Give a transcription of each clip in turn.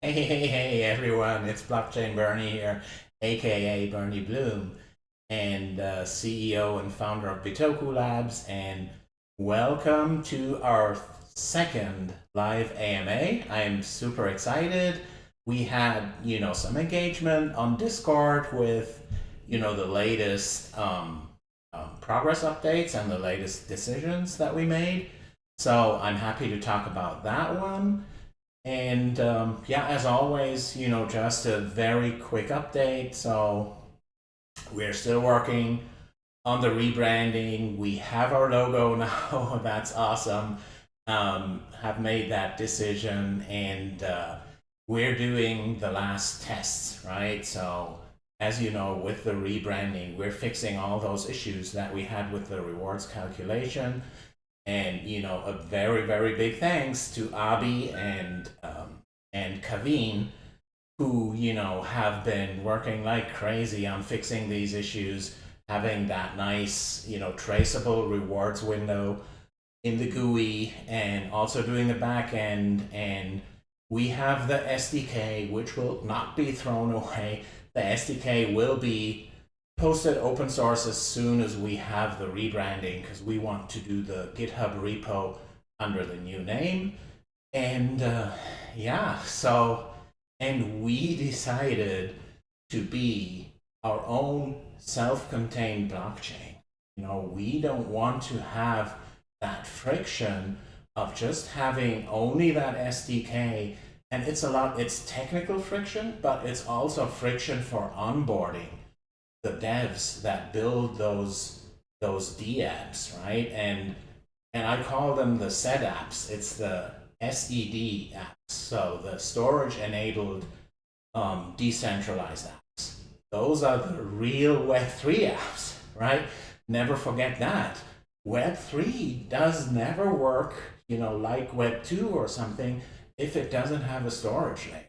Hey, hey, hey, everyone. It's Blockchain Bernie here, aka Bernie Bloom, and uh, CEO and founder of Bitoku Labs. And welcome to our second live AMA. I'm super excited. We had, you know, some engagement on Discord with, you know, the latest um, um, progress updates and the latest decisions that we made. So I'm happy to talk about that one. And um, yeah, as always, you know, just a very quick update. So we're still working on the rebranding. We have our logo now. That's awesome. Um, have made that decision and uh, we're doing the last tests, right? So as you know, with the rebranding, we're fixing all those issues that we had with the rewards calculation. And, you know, a very, very big thanks to Abi and, um, and Kaveen, who, you know, have been working like crazy on fixing these issues, having that nice, you know, traceable rewards window in the GUI and also doing the back end. And we have the SDK, which will not be thrown away. The SDK will be posted open source as soon as we have the rebranding because we want to do the GitHub repo under the new name. And uh, yeah, so, and we decided to be our own self-contained blockchain. You know, we don't want to have that friction of just having only that SDK. And it's a lot, it's technical friction, but it's also friction for onboarding the devs that build those those D apps, right? And and I call them the SED apps. It's the SED apps, so the storage enabled um, decentralized apps. Those are the real Web3 apps, right? Never forget that. Web3 does never work, you know, like Web2 or something if it doesn't have a storage layer.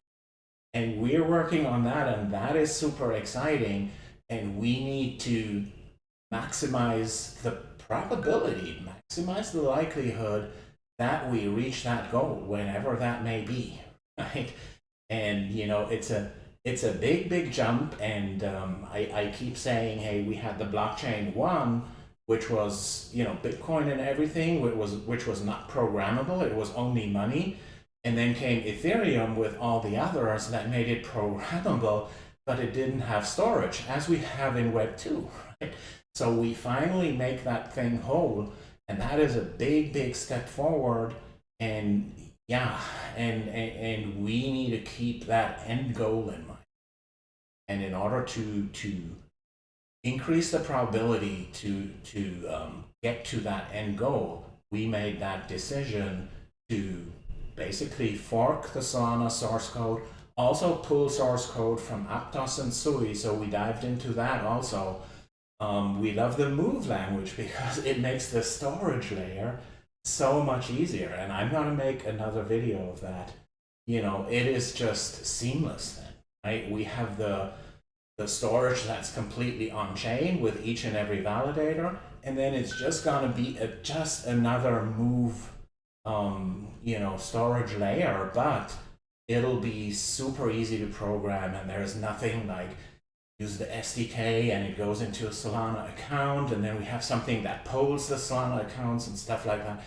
And we're working on that, and that is super exciting and we need to maximize the probability, maximize the likelihood that we reach that goal, whenever that may be, right? And you know, it's a it's a big, big jump, and um, I, I keep saying, hey, we had the blockchain one, which was you know Bitcoin and everything, which was which was not programmable, it was only money, and then came Ethereum with all the others that made it programmable but it didn't have storage, as we have in Web 2. Right? So we finally make that thing whole, and that is a big, big step forward. And yeah, and, and, and we need to keep that end goal in mind. And in order to, to increase the probability to, to um, get to that end goal, we made that decision to basically fork the Solana source code, also pull source code from Aptos and Sui, so we dived into that also. Um, we love the move language because it makes the storage layer so much easier. And I'm going to make another video of that. You know, it is just seamless then, right? We have the, the storage that's completely on chain with each and every validator. And then it's just going to be a, just another move, um, you know, storage layer, but it'll be super easy to program and there's nothing like use the SDK and it goes into a Solana account and then we have something that polls the Solana accounts and stuff like that.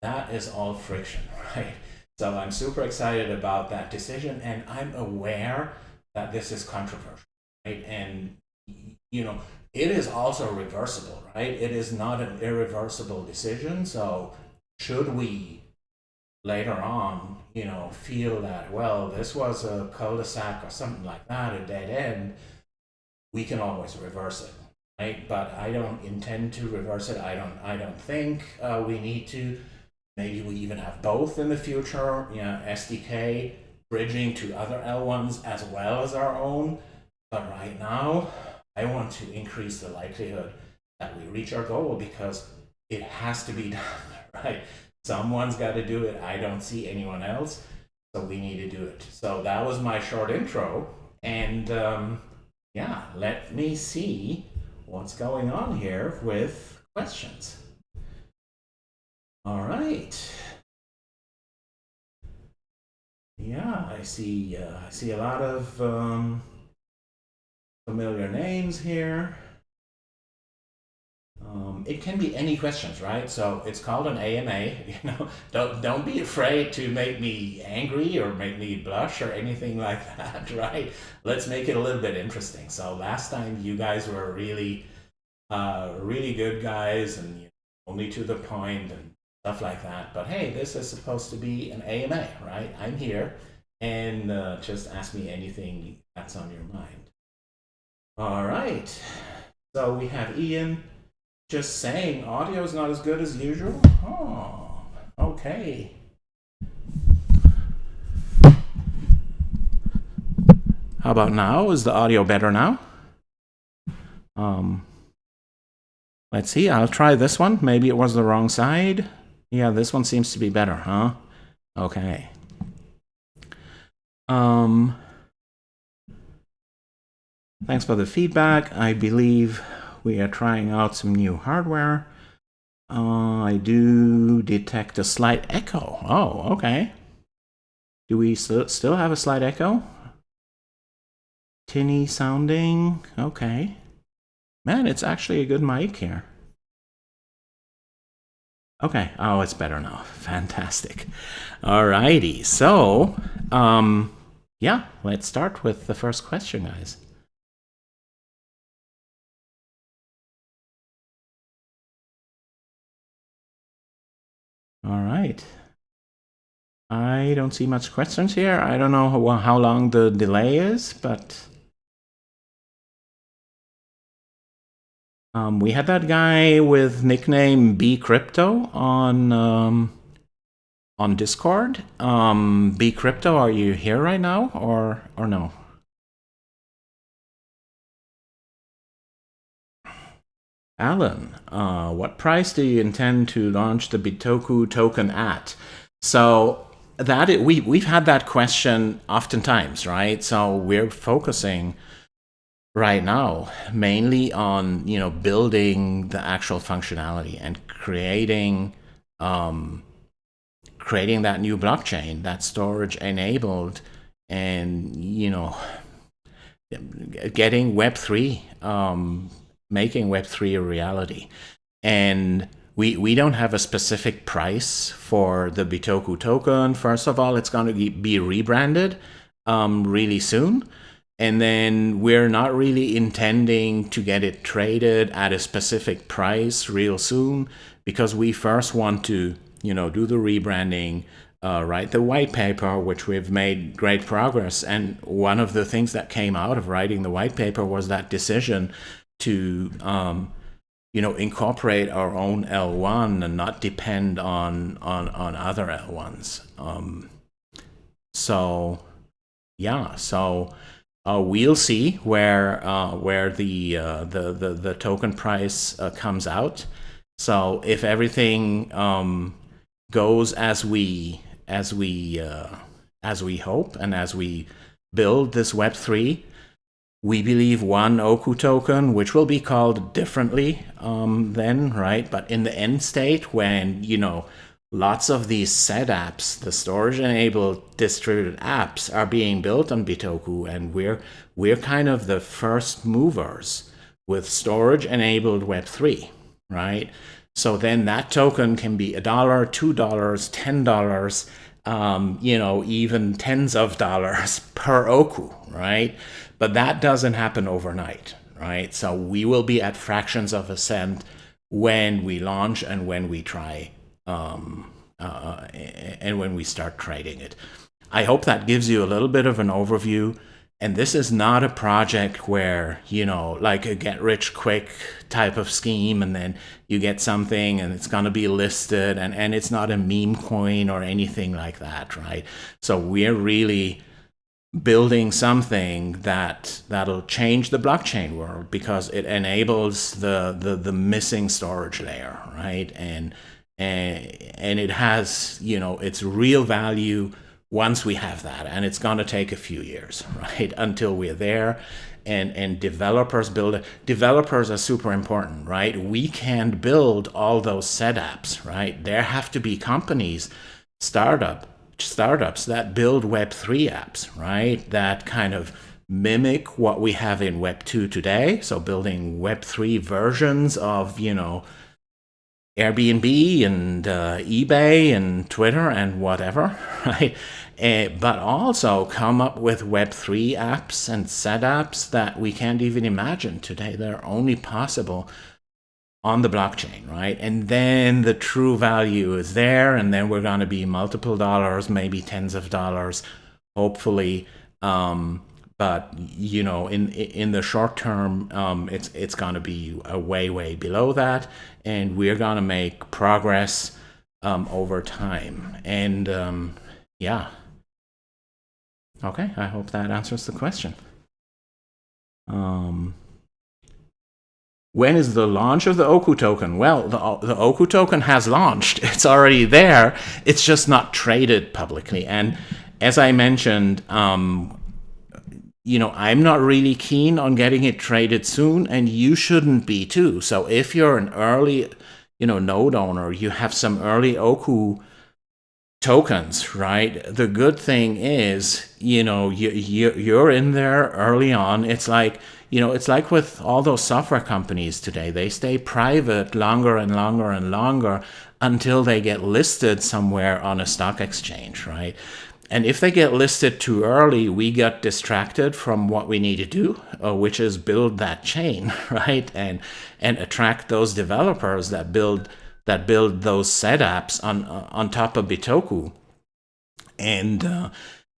That is all friction, right? So I'm super excited about that decision and I'm aware that this is controversial, right? And, you know, it is also reversible, right? It is not an irreversible decision. So should we later on, you know, feel that, well, this was a cul-de-sac or something like that, a dead end, we can always reverse it, right? But I don't intend to reverse it. I don't, I don't think uh, we need to. Maybe we even have both in the future, you know, SDK bridging to other L1s as well as our own. But right now, I want to increase the likelihood that we reach our goal because it has to be done, right? Someone's got to do it. I don't see anyone else. So we need to do it. So that was my short intro. And um, yeah, let me see what's going on here with questions. All right. yeah, I see. Uh, I see a lot of um, familiar names here. Um, it can be any questions, right? So it's called an AMA. You know, don't don't be afraid to make me angry or make me blush or anything like that, right? Let's make it a little bit interesting. So last time you guys were really, uh, really good guys and you know, only to the point and stuff like that. But hey, this is supposed to be an AMA, right? I'm here, and uh, just ask me anything that's on your mind. All right. So we have Ian just saying audio is not as good as usual? Oh, okay. How about now? Is the audio better now? Um, let's see. I'll try this one. Maybe it was the wrong side. Yeah, this one seems to be better, huh? Okay. Um, thanks for the feedback. I believe we are trying out some new hardware. Uh, I do detect a slight echo. Oh, okay. Do we st still have a slight echo? Tinny sounding. Okay. Man, it's actually a good mic here. Okay. Oh, it's better now. Fantastic. Alrighty. So, um, yeah, let's start with the first question, guys. All right. I don't see much questions here. I don't know how, how long the delay is, but um, we had that guy with nickname B Crypto on um, on Discord. Um, B Crypto, are you here right now or or no? Alan, uh, what price do you intend to launch the Bitoku token at? So that it, we we've had that question oftentimes, right? So we're focusing right now mainly on you know building the actual functionality and creating um, creating that new blockchain, that storage enabled, and you know getting Web three. Um, making Web3 a reality. And we, we don't have a specific price for the Bitoku token. First of all, it's going to be rebranded um, really soon. And then we're not really intending to get it traded at a specific price real soon because we first want to, you know, do the rebranding, uh, write the white paper, which we've made great progress. And one of the things that came out of writing the white paper was that decision to um, you know incorporate our own L1 and not depend on on on other L1s. Um, so yeah, so uh, we'll see where uh, where the, uh, the the the token price uh, comes out. So if everything um, goes as we as we uh, as we hope and as we build this Web three we believe one Oku token, which will be called differently um, then, right? But in the end state, when, you know, lots of these set apps, the storage-enabled distributed apps are being built on Bitoku, and we're, we're kind of the first movers with storage-enabled Web3, right? So then that token can be a dollar, two dollars, ten dollars, um, you know, even tens of dollars per Oku, right? But that doesn't happen overnight, right? So we will be at fractions of a cent when we launch and when we try um, uh, and when we start trading it. I hope that gives you a little bit of an overview. And this is not a project where, you know, like a get rich quick type of scheme and then you get something and it's going to be listed and, and it's not a meme coin or anything like that, right? So we're really building something that that'll change the blockchain world because it enables the the, the missing storage layer right? And, and and it has you know its real value once we have that and it's going to take a few years right until we're there. And and developers build developers are super important right? We can't build all those setups right? There have to be companies startup startups that build Web3 apps, right? That kind of mimic what we have in Web 2 today. So building Web 3 versions of, you know, Airbnb and uh, eBay and Twitter and whatever, right? Uh, but also come up with Web3 apps and set apps that we can't even imagine today. They're only possible on the blockchain, right? And then the true value is there, and then we're going to be multiple dollars, maybe tens of dollars, hopefully. Um, but you know, in in the short term, um, it's it's going to be a way way below that, and we're going to make progress um, over time. And um, yeah, okay. I hope that answers the question. Um, when is the launch of the Oku token? Well, the, the Oku token has launched. It's already there. It's just not traded publicly. And as I mentioned, um, you know, I'm not really keen on getting it traded soon, and you shouldn't be too. So if you're an early, you know, node owner, you have some early Oku tokens, right? The good thing is, you know, you, you you're in there early on. It's like, you know, it's like with all those software companies today. They stay private longer and longer and longer until they get listed somewhere on a stock exchange, right? And if they get listed too early, we get distracted from what we need to do, uh, which is build that chain, right? And and attract those developers that build that build those setups on on top of Bitoku. And uh,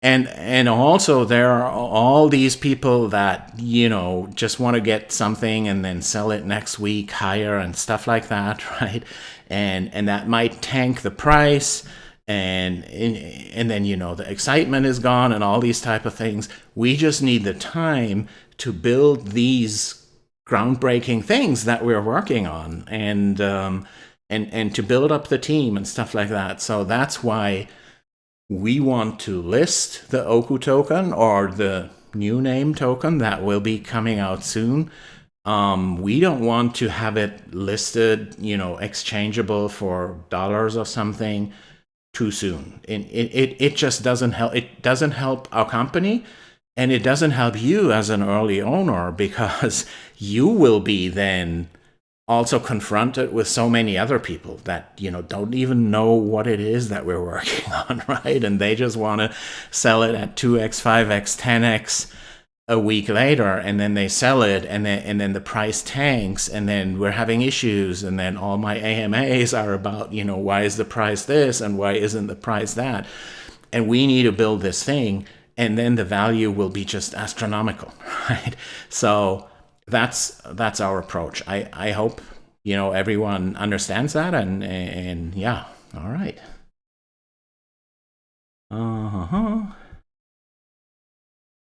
and and also there are all these people that you know just want to get something and then sell it next week higher and stuff like that, right? And and that might tank the price and and then you know the excitement is gone and all these type of things we just need the time to build these groundbreaking things that we're working on and um, and and to build up the team and stuff like that so that's why we want to list the oku token or the new name token that will be coming out soon um, we don't want to have it listed you know exchangeable for dollars or something too soon. It, it, it just doesn't help. It doesn't help our company and it doesn't help you as an early owner because you will be then also confronted with so many other people that you know don't even know what it is that we're working on right? And they just want to sell it at 2x 5x 10x a week later and then they sell it and then and then the price tanks and then we're having issues and then all my AMAs are about you know why is the price this and why isn't the price that? And we need to build this thing and then the value will be just astronomical right? So that's that's our approach I I hope you know everyone understands that and and yeah all right uh-huh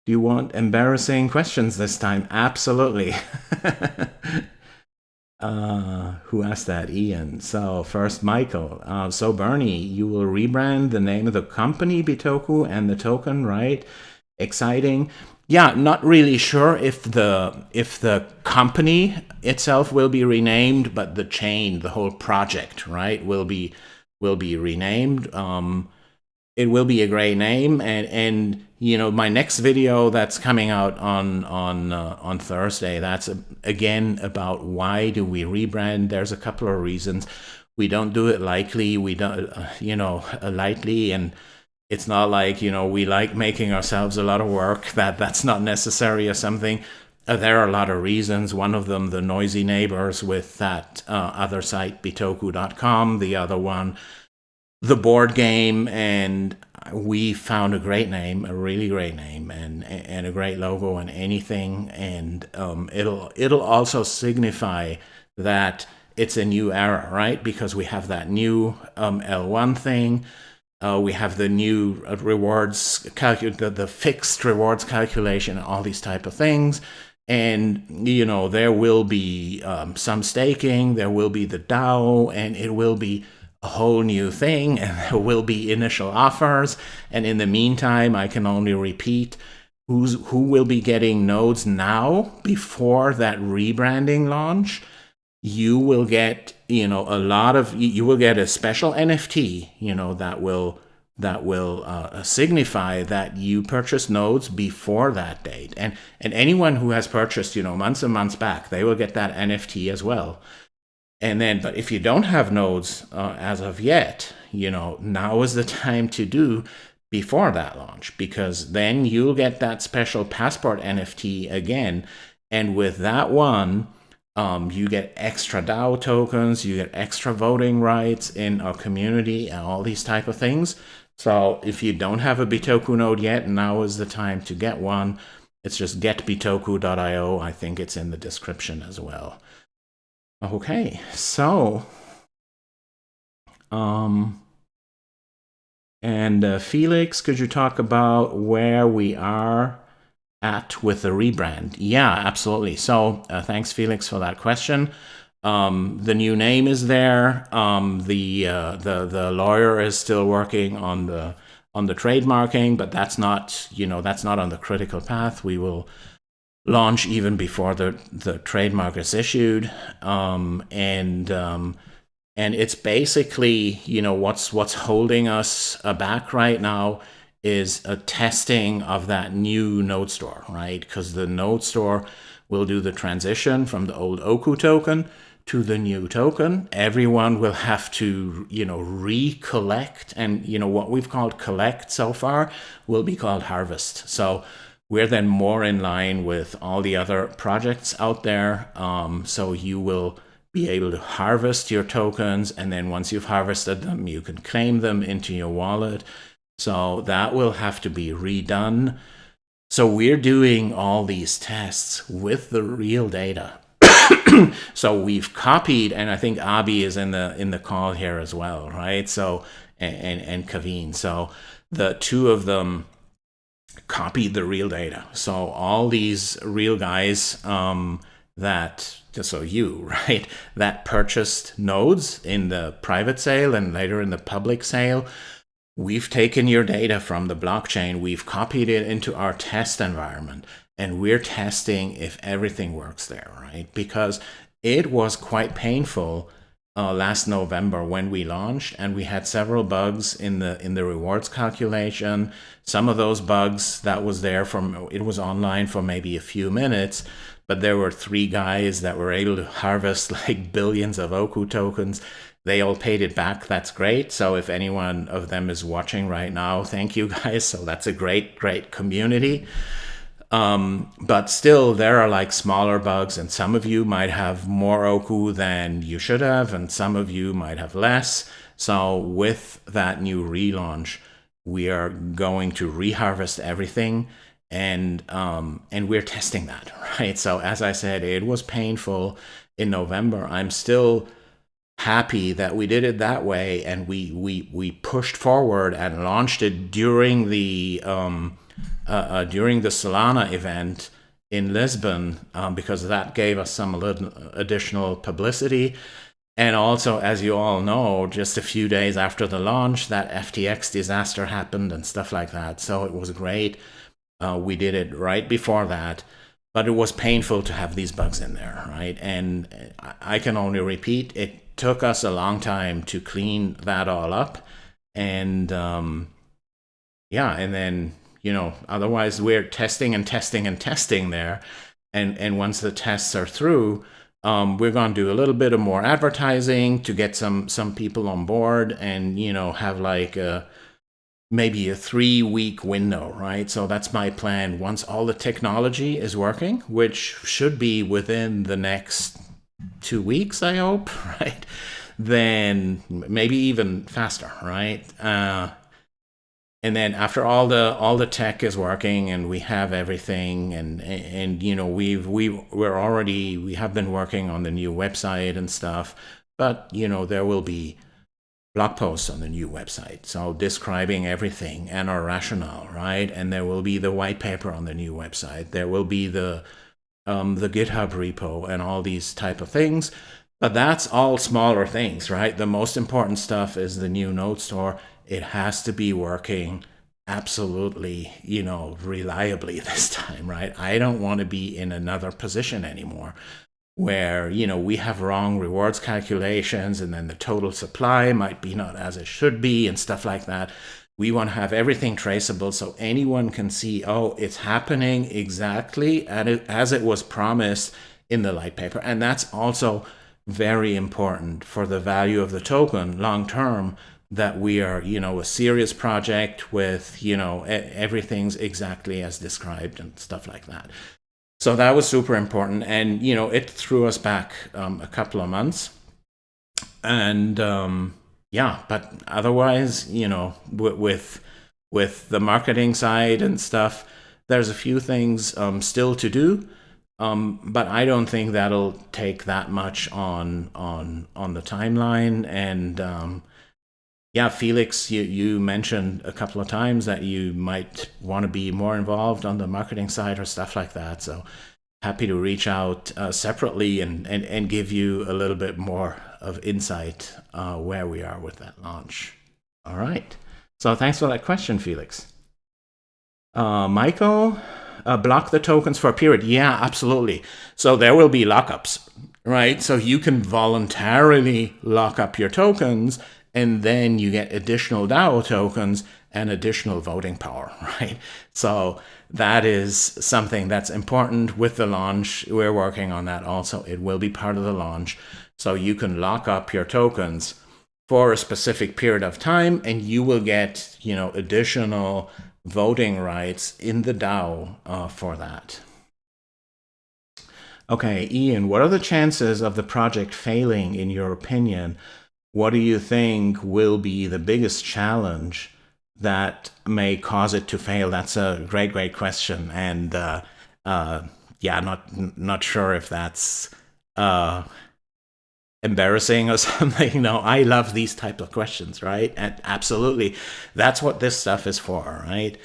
do you want embarrassing questions this time? Absolutely. uh, who asked that? Ian. So first, Michael. Uh, so Bernie, you will rebrand the name of the company Bitoku and the token, right? Exciting. Yeah, not really sure if the if the company itself will be renamed, but the chain, the whole project, right, will be will be renamed. Um, it will be a great name, and and you know, my next video that's coming out on on uh, on Thursday. That's a, again about why do we rebrand. There's a couple of reasons. We don't do it lightly. We don't, uh, you know, lightly, and it's not like you know we like making ourselves a lot of work. That that's not necessary or something. Uh, there are a lot of reasons. One of them, the noisy neighbors with that uh, other site, bitoku.com. The other one, the board game and we found a great name, a really great name, and and a great logo and anything, and um, it'll it'll also signify that it's a new era, right? Because we have that new um, L1 thing. Uh, we have the new rewards calculate the, the fixed rewards calculation all these type of things and you know there will be um, some staking there will be the dao and it will be a whole new thing and there will be initial offers. And in the meantime, I can only repeat who's who will be getting nodes now before that rebranding launch. You will get, you know, a lot of you will get a special NFT, you know, that will that will uh, signify that you purchased nodes before that date. And, and anyone who has purchased, you know, months and months back, they will get that NFT as well. And then, but if you don't have nodes uh, as of yet, you know, now is the time to do before that launch because then you'll get that special passport NFT again. And with that one, um, you get extra DAO tokens, you get extra voting rights in our community and all these type of things. So if you don't have a Bitoku node yet, now is the time to get one. It's just getbitoku.io. I think it's in the description as well. Okay, so, um, and uh, Felix, could you talk about where we are at with the rebrand? Yeah, absolutely. So uh, thanks, Felix, for that question. Um, the new name is there. Um, the uh, the the lawyer is still working on the on the trademarking, but that's not you know that's not on the critical path. We will launch even before the the trademark is issued, um, and um, and it's basically you know what's what's holding us back right now is a testing of that new node store, right? Because the node store will do the transition from the old Oku token to the new token. Everyone will have to, you know, recollect and, you know, what we've called collect so far will be called harvest. So we're then more in line with all the other projects out there. Um, so you will be able to harvest your tokens. And then once you've harvested them, you can claim them into your wallet. So that will have to be redone. So we're doing all these tests with the real data. so we've copied, and I think Abi is in the in the call here as well, right? So and and, Kaveen. So the two of them copied the real data. So all these real guys um, that so you right that purchased nodes in the private sale and later in the public sale We've taken your data from the blockchain, we've copied it into our test environment, and we're testing if everything works there, right? Because it was quite painful uh, last November when we launched, and we had several bugs in the in the rewards calculation. Some of those bugs that was there from it was online for maybe a few minutes, but there were three guys that were able to harvest like billions of Oku tokens they all paid it back. That's great. So if anyone of them is watching right now, thank you guys. So that's a great, great community. Um, but still, there are like smaller bugs, and some of you might have more Oku than you should have, and some of you might have less. So with that new relaunch, we are going to reharvest everything and um, and we're testing that, right? So as I said, it was painful in November. I'm still happy that we did it that way and we we we pushed forward and launched it during the um, uh, uh, during the Solana event in Lisbon um, because that gave us some additional publicity. And also, as you all know, just a few days after the launch, that FTX disaster happened and stuff like that. So it was great. Uh, we did it right before that but it was painful to have these bugs in there, right? And I can only repeat, it took us a long time to clean that all up. And um, yeah, and then, you know, otherwise we're testing and testing and testing there. And, and once the tests are through, um, we're going to do a little bit of more advertising to get some some people on board and, you know, have like a, maybe a three week window, right? So that's my plan. Once all the technology is working, which should be within the next two weeks, I hope, right? Then maybe even faster, right? Uh, and then after all the all the tech is working and we have everything and and you know we've we we're already we have been working on the new website and stuff but you know there will be blog posts on the new website so describing everything and our rationale right and there will be the white paper on the new website there will be the um, the GitHub repo and all these type of things. But that's all smaller things, right? The most important stuff is the new node store. It has to be working absolutely, you know, reliably this time, right? I don't want to be in another position anymore where, you know, we have wrong rewards calculations and then the total supply might be not as it should be and stuff like that. We want to have everything traceable so anyone can see, oh, it's happening exactly as it was promised in the light paper. And that's also very important for the value of the token long term that we are, you know, a serious project with, you know, everything's exactly as described and stuff like that. So that was super important. And, you know, it threw us back um, a couple of months. And, um, yeah, but otherwise, you know, with with the marketing side and stuff, there's a few things um, still to do. Um, but I don't think that'll take that much on on on the timeline. And um, yeah, Felix, you you mentioned a couple of times that you might want to be more involved on the marketing side or stuff like that. So happy to reach out uh, separately and, and and give you a little bit more of insight uh, where we are with that launch. All right. So thanks for that question, Felix. Uh, Michael, uh, block the tokens for a period. Yeah, absolutely. So there will be lockups, right? So you can voluntarily lock up your tokens and then you get additional DAO tokens and additional voting power, right? So that is something that's important with the launch. We're working on that also. It will be part of the launch. So you can lock up your tokens for a specific period of time and you will get, you know, additional voting rights in the DAO uh, for that. Okay, Ian, what are the chances of the project failing in your opinion? What do you think will be the biggest challenge that may cause it to fail? That's a great, great question. And uh, uh, yeah, not not sure if that's uh, embarrassing or something. No, I love these type of questions, right? And absolutely, that's what this stuff is for, right?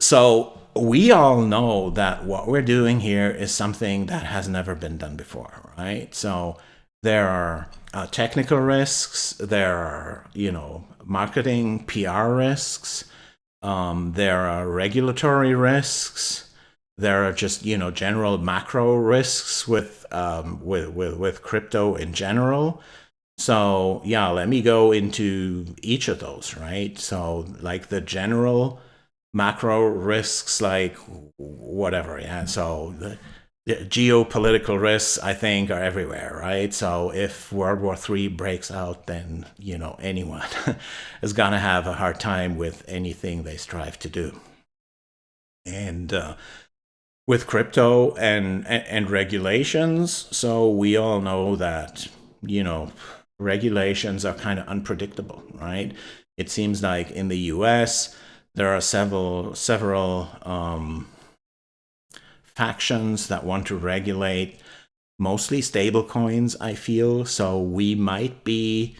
So we all know that what we're doing here is something that has never been done before, right? So there are uh, technical risks, there are, you know, marketing, PR risks, um, there are regulatory risks, there are just you know general macro risks with um, with, with with crypto in general. So yeah, let me go into each of those, right? So like the general macro risks, like whatever, yeah. So the, geopolitical risks, I think, are everywhere, right? So if World War III breaks out, then you know anyone is gonna have a hard time with anything they strive to do. And uh, with crypto and, and regulations. So we all know that, you know, regulations are kind of unpredictable, right? It seems like in the US, there are several, several um, factions that want to regulate mostly stable coins, I feel. So we might be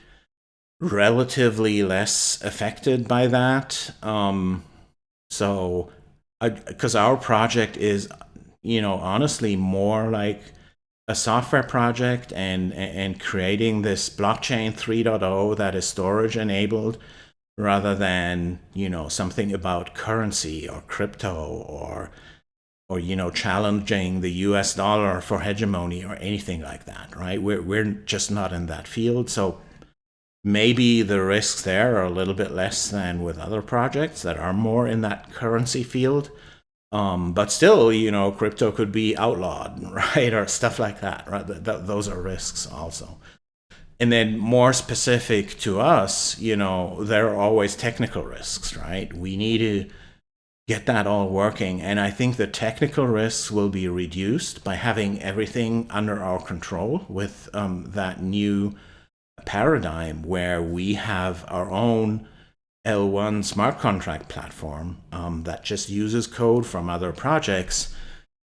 relatively less affected by that. Um, so because our project is, you know, honestly more like a software project and and creating this blockchain 3.0 that is storage enabled rather than you know something about currency or crypto or or you know challenging the US dollar for hegemony or anything like that right we're we're just not in that field so maybe the risks there are a little bit less than with other projects that are more in that currency field. Um, but still, you know, crypto could be outlawed, right? Or stuff like that, right? Th th those are risks also. And then more specific to us, you know, there are always technical risks, right? We need to get that all working. And I think the technical risks will be reduced by having everything under our control with um, that new paradigm where we have our own L1 smart contract platform um, that just uses code from other projects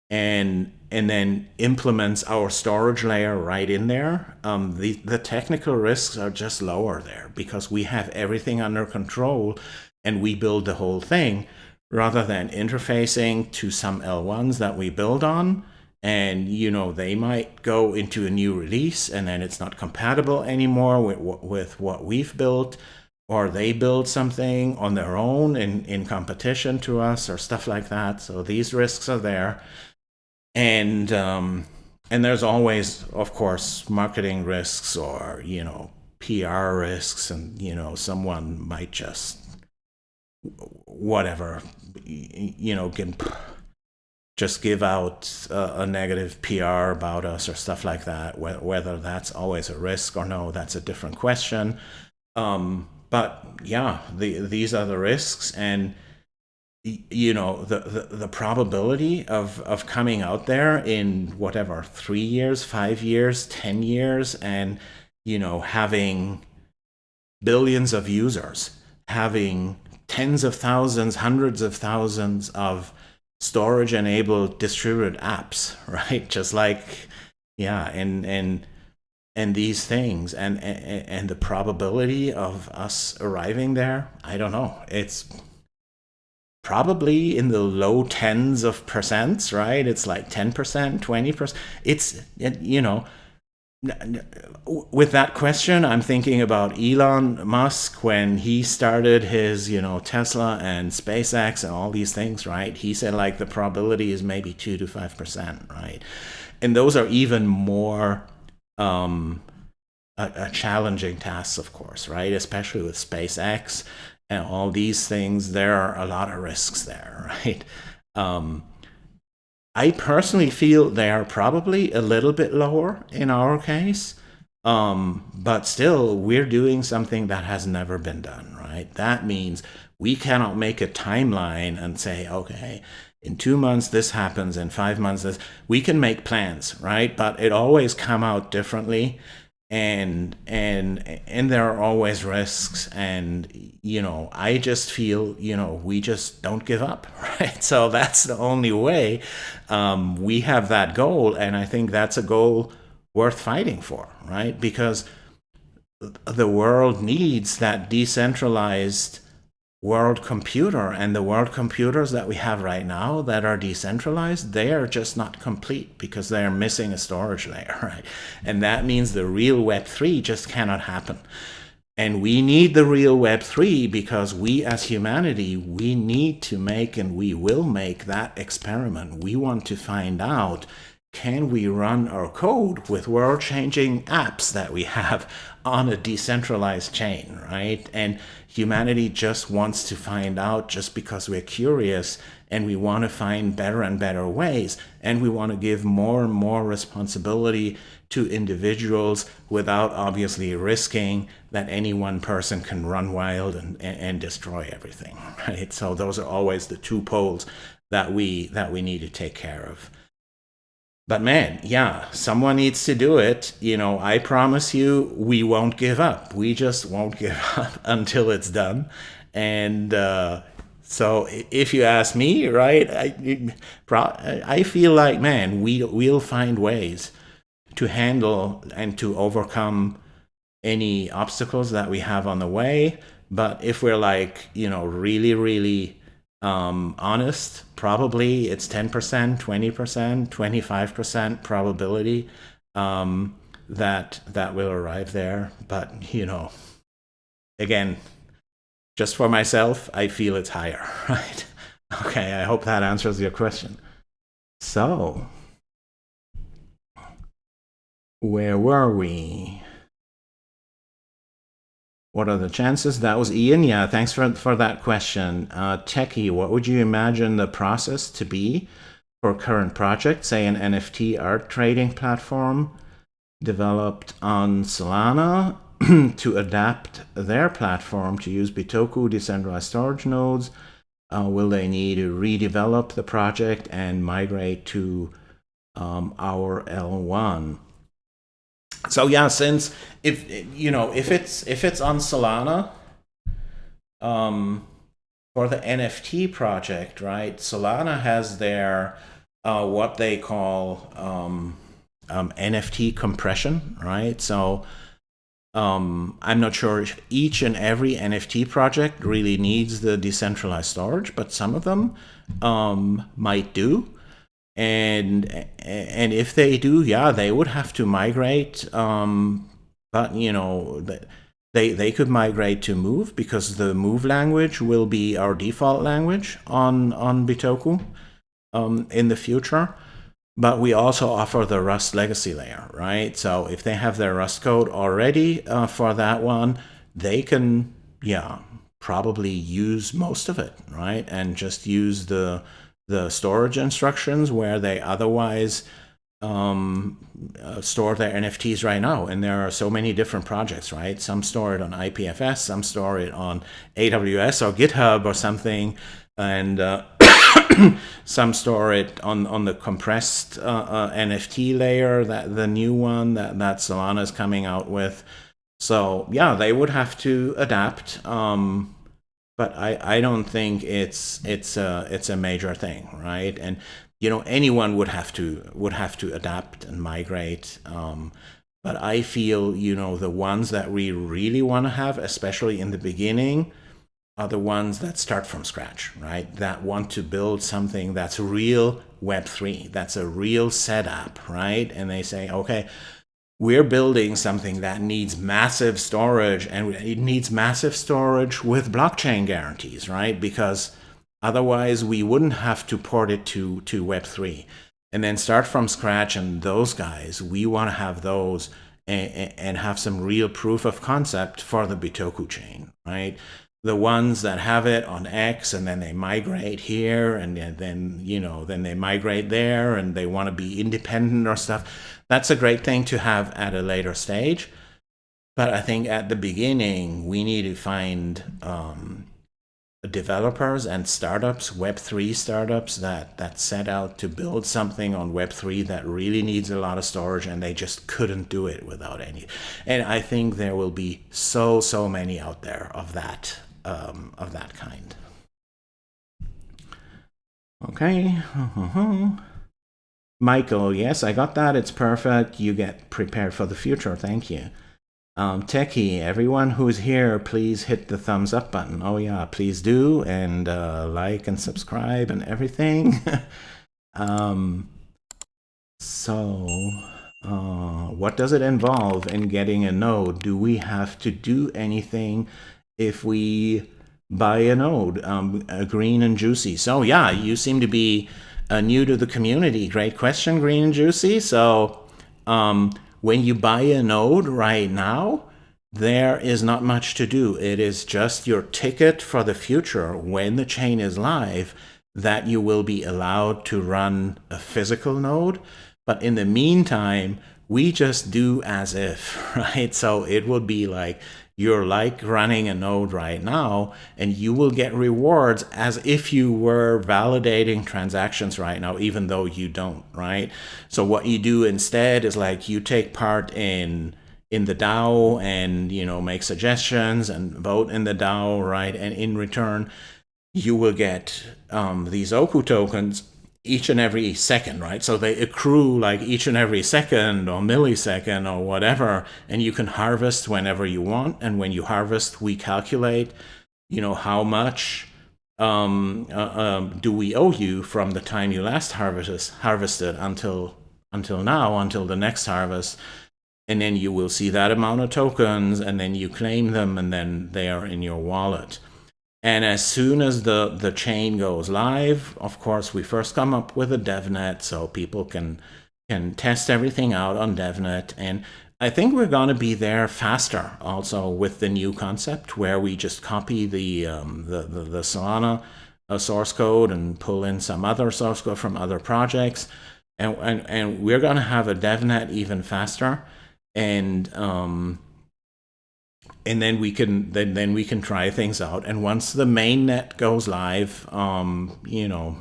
and and then implements our storage layer right in there. Um, the, the technical risks are just lower there because we have everything under control and we build the whole thing rather than interfacing to some L1s that we build on. And you know they might go into a new release and then it's not compatible anymore with, with what we've built. Or they build something on their own in, in competition to us or stuff like that. So these risks are there. And um, and there's always of course marketing risks or you know PR risks and you know someone might just whatever, you know, can just give out a, negative PR about us or stuff like that. Whether that's always a risk or no, that's a different question. Um, but yeah, the, these are the risks, and you know the, the, the probability of of coming out there in whatever three years, five years, ten years, and you know having billions of users, having tens of thousands, hundreds of thousands of storage enabled distributed apps, right? Just like, yeah, and, and, and these things and, and, and the probability of us arriving there, I don't know. It's probably in the low tens of percents, right? It's like 10%, 20%. It's, you know, with that question, I'm thinking about Elon Musk when he started his, you know, Tesla and SpaceX and all these things, right? He said like the probability is maybe two to five percent, right? And those are even more um, a, a challenging tasks, of course, right? Especially with SpaceX and all these things, there are a lot of risks there, right? Um, I personally feel they are probably a little bit lower in our case, um, but still we're doing something that has never been done, right? That means we cannot make a timeline and say, okay, in two months this happens, in five months this. We can make plans, right? But it always come out differently and and and there are always risks and you know i just feel you know we just don't give up right? So that's the only way um, we have that goal and i think that's a goal worth fighting for right? Because the world needs that decentralized world computer and the world computers that we have right now that are decentralized they are just not complete because they are missing a storage layer right? And that means the real web3 just cannot happen. And we need the real web3 because we as humanity we need to make and we will make that experiment. We want to find out can we run our code with world-changing apps that we have on a decentralized chain right? And humanity just wants to find out just because we're curious and we want to find better and better ways. And we want to give more and more responsibility to individuals without obviously risking that any one person can run wild and, and, destroy everything right? So those are always the two poles that we that we need to take care of but man, yeah, someone needs to do it. You know, I promise you, we won't give up. We just won't give up until it's done. And uh, so, if you ask me, right, I, I feel like, man, we we'll find ways to handle and to overcome any obstacles that we have on the way. But if we're like, you know, really, really um, honest, probably it's 10%, 20%, 25% probability um, that that will arrive there. But, you know, again, just for myself, I feel it's higher, right? Okay, I hope that answers your question. So, where were we? What are the chances? That was Ian. Yeah, thanks for, for that question. Uh, Techie, what would you imagine the process to be for current project, say an NFT art trading platform developed on Solana to adapt their platform to use Bitoku decentralized storage nodes? Uh, will they need to redevelop the project and migrate to um, our L1? So yeah, since if you know if it's if it's on Solana, um, for the NFT project, right? Solana has their uh, what they call um, um, NFT compression, right? So um, I'm not sure if each and every NFT project really needs the decentralized storage, but some of them um, might do and and if they do, yeah, they would have to migrate. Um, but you know, they they could migrate to Move because the Move language will be our default language on on Bitoku um, in the future. But we also offer the Rust legacy layer, right? So if they have their Rust code already uh, for that one, they can, yeah, probably use most of it, right? And just use the the storage instructions where they otherwise um, uh, store their NFTs right now. And there are so many different projects, right? Some store it on IPFS, some store it on AWS or GitHub or something, and uh, some store it on, on the compressed uh, uh NFT layer, that the new one that, that Solana is coming out with. So yeah, they would have to adapt. Um, but I, I don't think it's it's a it's a major thing, right? And you know anyone would have to would have to adapt and migrate. Um, but I feel you know the ones that we really want to have, especially in the beginning, are the ones that start from scratch, right? That want to build something that's real Web3, that's a real setup, right? And they say, okay, we're building something that needs massive storage and it needs massive storage with blockchain guarantees, right? Because otherwise we wouldn't have to port it to, to Web3 and then start from scratch. And those guys, we want to have those and, and have some real proof of concept for the Bitoku chain, right? The ones that have it on X and then they migrate here and then, you know, then they migrate there and they want to be independent or stuff. That's a great thing to have at a later stage. But I think at the beginning, we need to find um, developers and startups, Web3 startups that, that set out to build something on Web3 that really needs a lot of storage and they just couldn't do it without any. And I think there will be so, so many out there of that um, of that kind. Okay. Michael, yes, I got that. It's perfect. You get prepared for the future. Thank you. Um, Techie, everyone who's here, please hit the thumbs up button. Oh yeah, please do. And uh, like and subscribe and everything. um, so, uh, what does it involve in getting a node? Do we have to do anything if we buy a node, um, green and juicy. So yeah, you seem to be uh, new to the community. Great question, green and juicy. So um, when you buy a node right now, there is not much to do. It is just your ticket for the future when the chain is live that you will be allowed to run a physical node. But in the meantime, we just do as if, right? So it would be like you're like running a node right now and you will get rewards as if you were validating transactions right now even though you don't right? So what you do instead is like you take part in in the DAO and you know make suggestions and vote in the DAO right? And in return you will get um, these Oku tokens each and every second, right? So they accrue like each and every second or millisecond or whatever, and you can harvest whenever you want. And when you harvest, we calculate, you know, how much um, uh, um, do we owe you from the time you last harvested, harvested until until now, until the next harvest. And then you will see that amount of tokens, and then you claim them, and then they are in your wallet. And as soon as the, the chain goes live, of course, we first come up with a DevNet so people can, can test everything out on DevNet. And I think we're going to be there faster also with the new concept where we just copy the, um, the, the, the, Solana uh, source code and pull in some other source code from other projects. And, and, and we're going to have a DevNet even faster. And um, and then we can then then we can try things out. And once the main net goes live, um, you know,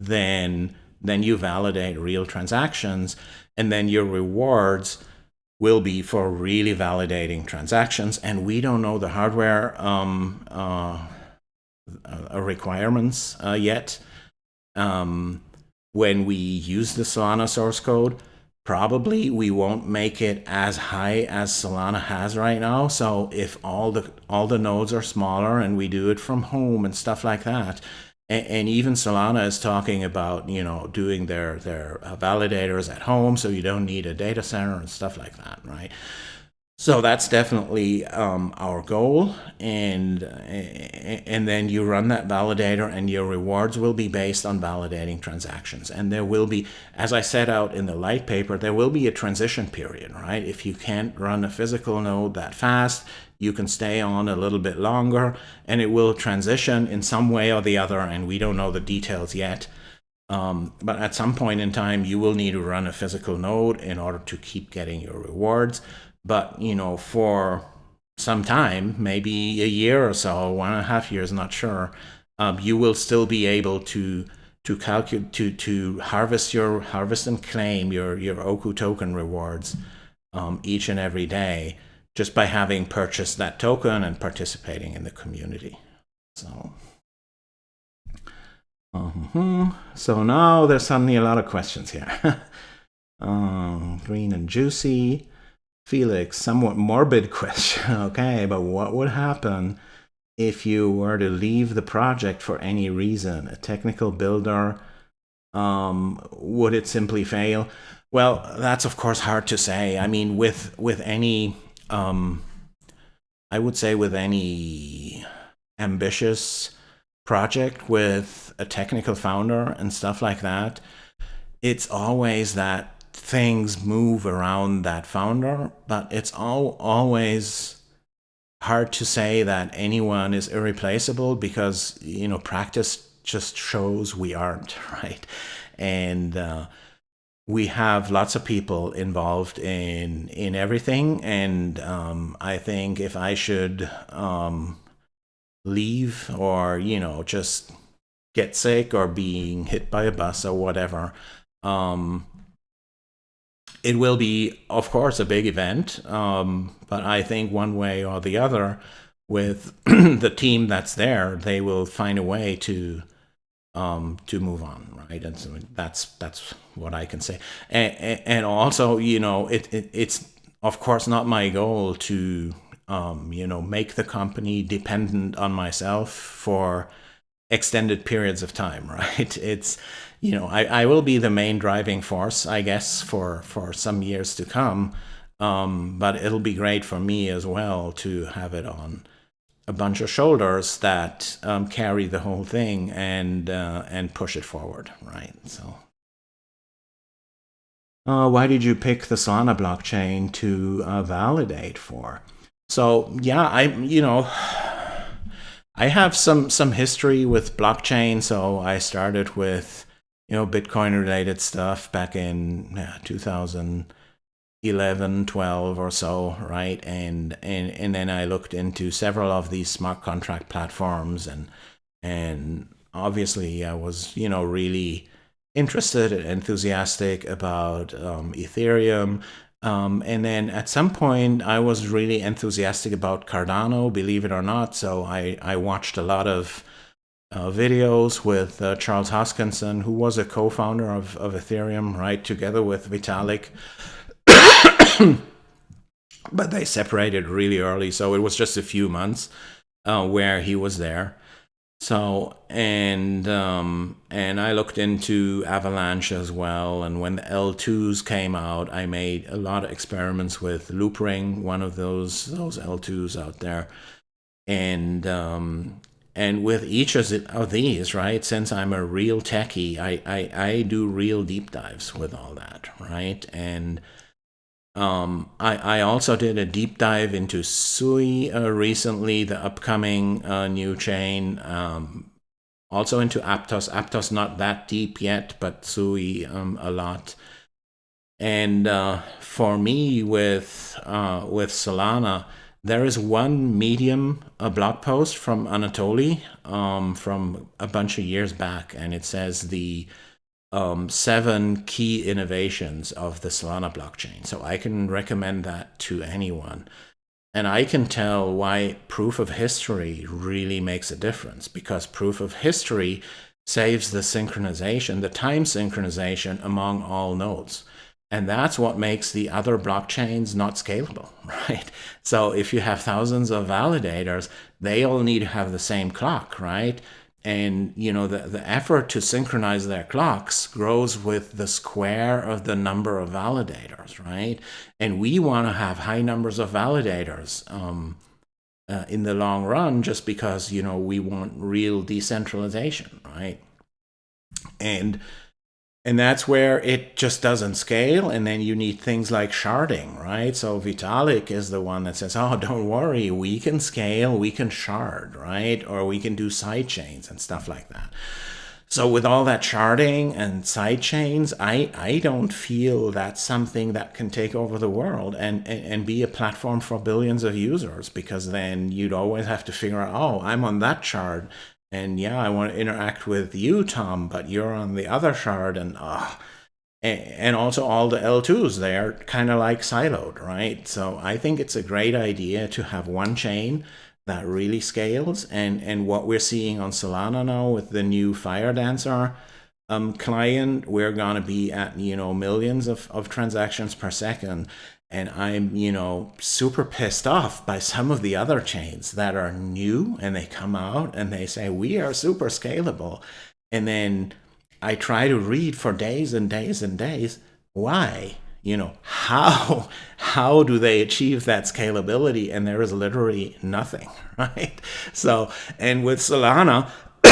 then then you validate real transactions, and then your rewards will be for really validating transactions. And we don't know the hardware um, uh, uh, requirements uh, yet. Um, when we use the Solana source code, probably we won't make it as high as Solana has right now. So if all the all the nodes are smaller and we do it from home and stuff like that, and, and even Solana is talking about you know doing their their uh, validators at home, so you don't need a data center and stuff like that, right? So that's definitely um, our goal. And, and then you run that validator and your rewards will be based on validating transactions. And there will be, as I set out in the light paper, there will be a transition period, right? If you can't run a physical node that fast, you can stay on a little bit longer and it will transition in some way or the other and we don't know the details yet um, but at some point in time you will need to run a physical node in order to keep getting your rewards but you know for some time maybe a year or so one and a half years not sure um, you will still be able to to calculate to to harvest your harvest and claim your your oku token rewards um, each and every day just by having purchased that token and participating in the community. So, uh -huh. so now there's suddenly a lot of questions here. um, green and juicy. Felix, somewhat morbid question. okay, but what would happen if you were to leave the project for any reason? A technical builder, um, would it simply fail? Well, that's of course hard to say. I mean, with with any um, I would say with any ambitious project with a technical founder and stuff like that, it's always that things move around that founder, but it's all always hard to say that anyone is irreplaceable because you know practice just shows we aren't right? And uh, we have lots of people involved in in everything and um, i think if i should um, leave or you know just get sick or being hit by a bus or whatever um, it will be of course a big event um, but i think one way or the other with the team that's there they will find a way to um, to move on, right? And so that's that's what I can say. And, and also, you know, it, it it's of course not my goal to um, you know make the company dependent on myself for extended periods of time, right? It's you know I, I will be the main driving force, I guess, for for some years to come. Um, but it'll be great for me as well to have it on a bunch of shoulders that um, carry the whole thing and uh, and push it forward, right? So, uh, why did you pick the Solana blockchain to uh, validate for? So yeah, I you know. I have some some history with blockchain, so I started with you know Bitcoin related stuff back in yeah, 2000 11 12 or so right? And and and then i looked into several of these smart contract platforms and and obviously i was you know really interested and enthusiastic about um, ethereum. Um, and then at some point i was really enthusiastic about cardano believe it or not. So i i watched a lot of uh, videos with uh, Charles Hoskinson, who was a co-founder of, of Ethereum, right, together with Vitalik. but they separated really early, so it was just a few months uh, where he was there. So and um, and I looked into Avalanche as well. And when the L2s came out, I made a lot of experiments with Loopring, one of those those L2s out there, and um, and with each of these, right? Since I'm a real techie, I I, I do real deep dives with all that, right? And um, I, I also did a deep dive into Sui uh, recently, the upcoming uh, new chain. Um, also into Aptos. Aptos not that deep yet, but Sui um, a lot. And uh, for me, with uh, with Solana, there is one Medium a blog post from Anatoly um, from a bunch of years back, and it says the um, seven key innovations of the Solana blockchain. So I can recommend that to anyone. And I can tell why proof of history really makes a difference because proof of history saves the synchronization, the time synchronization among all nodes. And that's what makes the other blockchains not scalable, right? So if you have thousands of validators, they all need to have the same clock, right? and you know the, the effort to synchronize their clocks grows with the square of the number of validators right and we want to have high numbers of validators um, uh, in the long run just because you know we want real decentralization right and and that's where it just doesn't scale and then you need things like sharding right? So vitalik is the one that says oh don't worry we can scale we can shard right? Or we can do side chains and stuff like that. So with all that sharding and side chains i i don't feel that's something that can take over the world and and, and be a platform for billions of users because then you'd always have to figure out oh i'm on that shard and yeah, I want to interact with you, Tom, but you're on the other shard, and uh, and also all the L2s, they're kind of like siloed, right? So I think it's a great idea to have one chain that really scales. And, and what we're seeing on Solana now with the new Firedancer um, client, we're going to be at, you know, millions of, of transactions per second and I'm, you know, super pissed off by some of the other chains that are new and they come out and they say, we are super scalable. And then I try to read for days and days and days. Why? You know, how, how do they achieve that scalability? And there is literally nothing, right? So, and with Solana,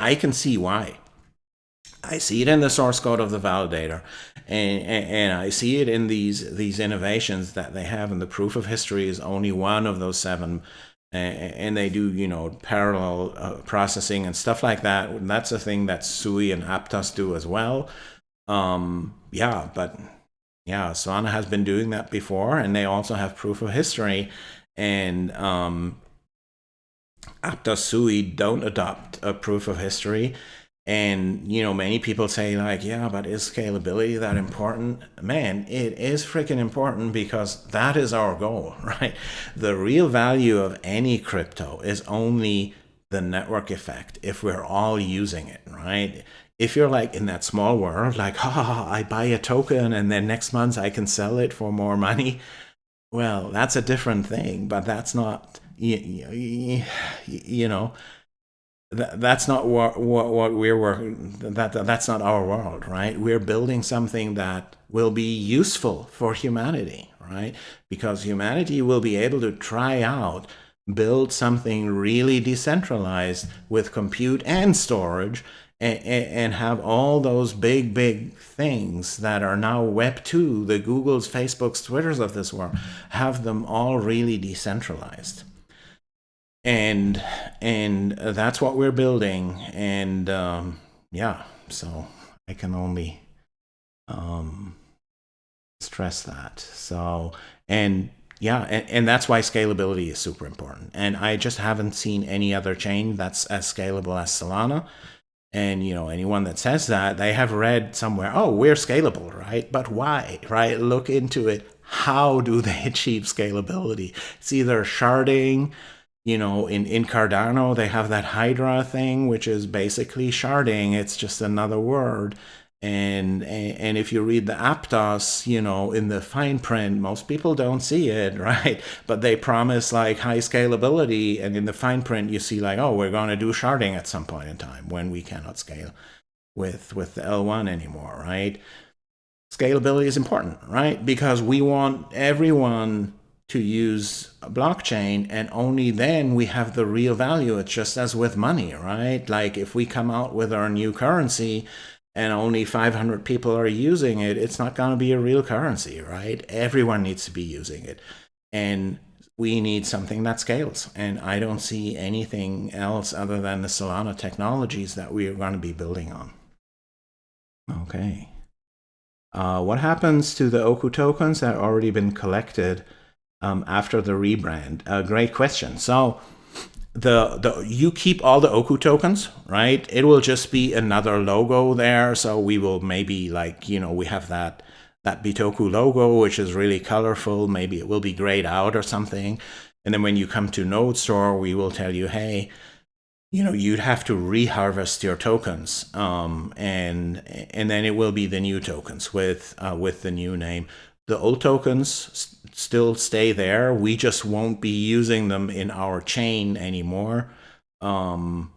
I can see why. I see it in the source code of the validator and, and, I see it in these these innovations that they have and the proof of history is only one of those seven. And they do you know parallel uh, processing and stuff like that. That's a thing that Sui and Aptos do as well. Um, yeah but yeah Solana has been doing that before and they also have proof of history. And um, Aptos Sui don't adopt a proof of history and, you know, many people say like, yeah, but is scalability that important? Man, it is freaking important because that is our goal, right? The real value of any crypto is only the network effect if we're all using it, right? If you're like in that small world, like, ha, oh, I buy a token and then next month I can sell it for more money. Well, that's a different thing, but that's not, you, you, you know, that's not what, what, what we're working that, that that's not our world right? We're building something that will be useful for humanity right? Because humanity will be able to try out build something really decentralized with compute and storage and, and have all those big big things that are now web 2 the googles facebooks twitters of this world have them all really decentralized and and that's what we're building. And um, yeah so i can only um, stress that. So and yeah and, and that's why scalability is super important. And i just haven't seen any other chain that's as scalable as solana. And you know anyone that says that they have read somewhere oh we're scalable right? But why right? Look into it. How do they achieve scalability? It's either sharding you know, in, in Cardano, they have that Hydra thing, which is basically sharding. It's just another word. And, and if you read the Aptos, you know, in the fine print, most people don't see it, right? But they promise like high scalability. And in the fine print, you see like, oh, we're going to do sharding at some point in time when we cannot scale with, with the L1 anymore, right? Scalability is important, right? Because we want everyone to use a blockchain and only then we have the real value. It's just as with money, right? Like if we come out with our new currency and only 500 people are using it, it's not going to be a real currency, right? Everyone needs to be using it. And we need something that scales. And I don't see anything else other than the Solana technologies that we are going to be building on. Okay. Uh, what happens to the Oku tokens that have already been collected um, after the rebrand? A great question. So the the you keep all the Oku tokens, right? It will just be another logo there. So we will maybe like you know we have that that Bitoku logo, which is really colorful. Maybe it will be grayed out or something. And then when you come to Node Store, we will tell you, hey, you know, you'd have to reharvest your tokens, um, and and then it will be the new tokens with uh, with the new name. The old tokens still stay there. We just won't be using them in our chain anymore. Um,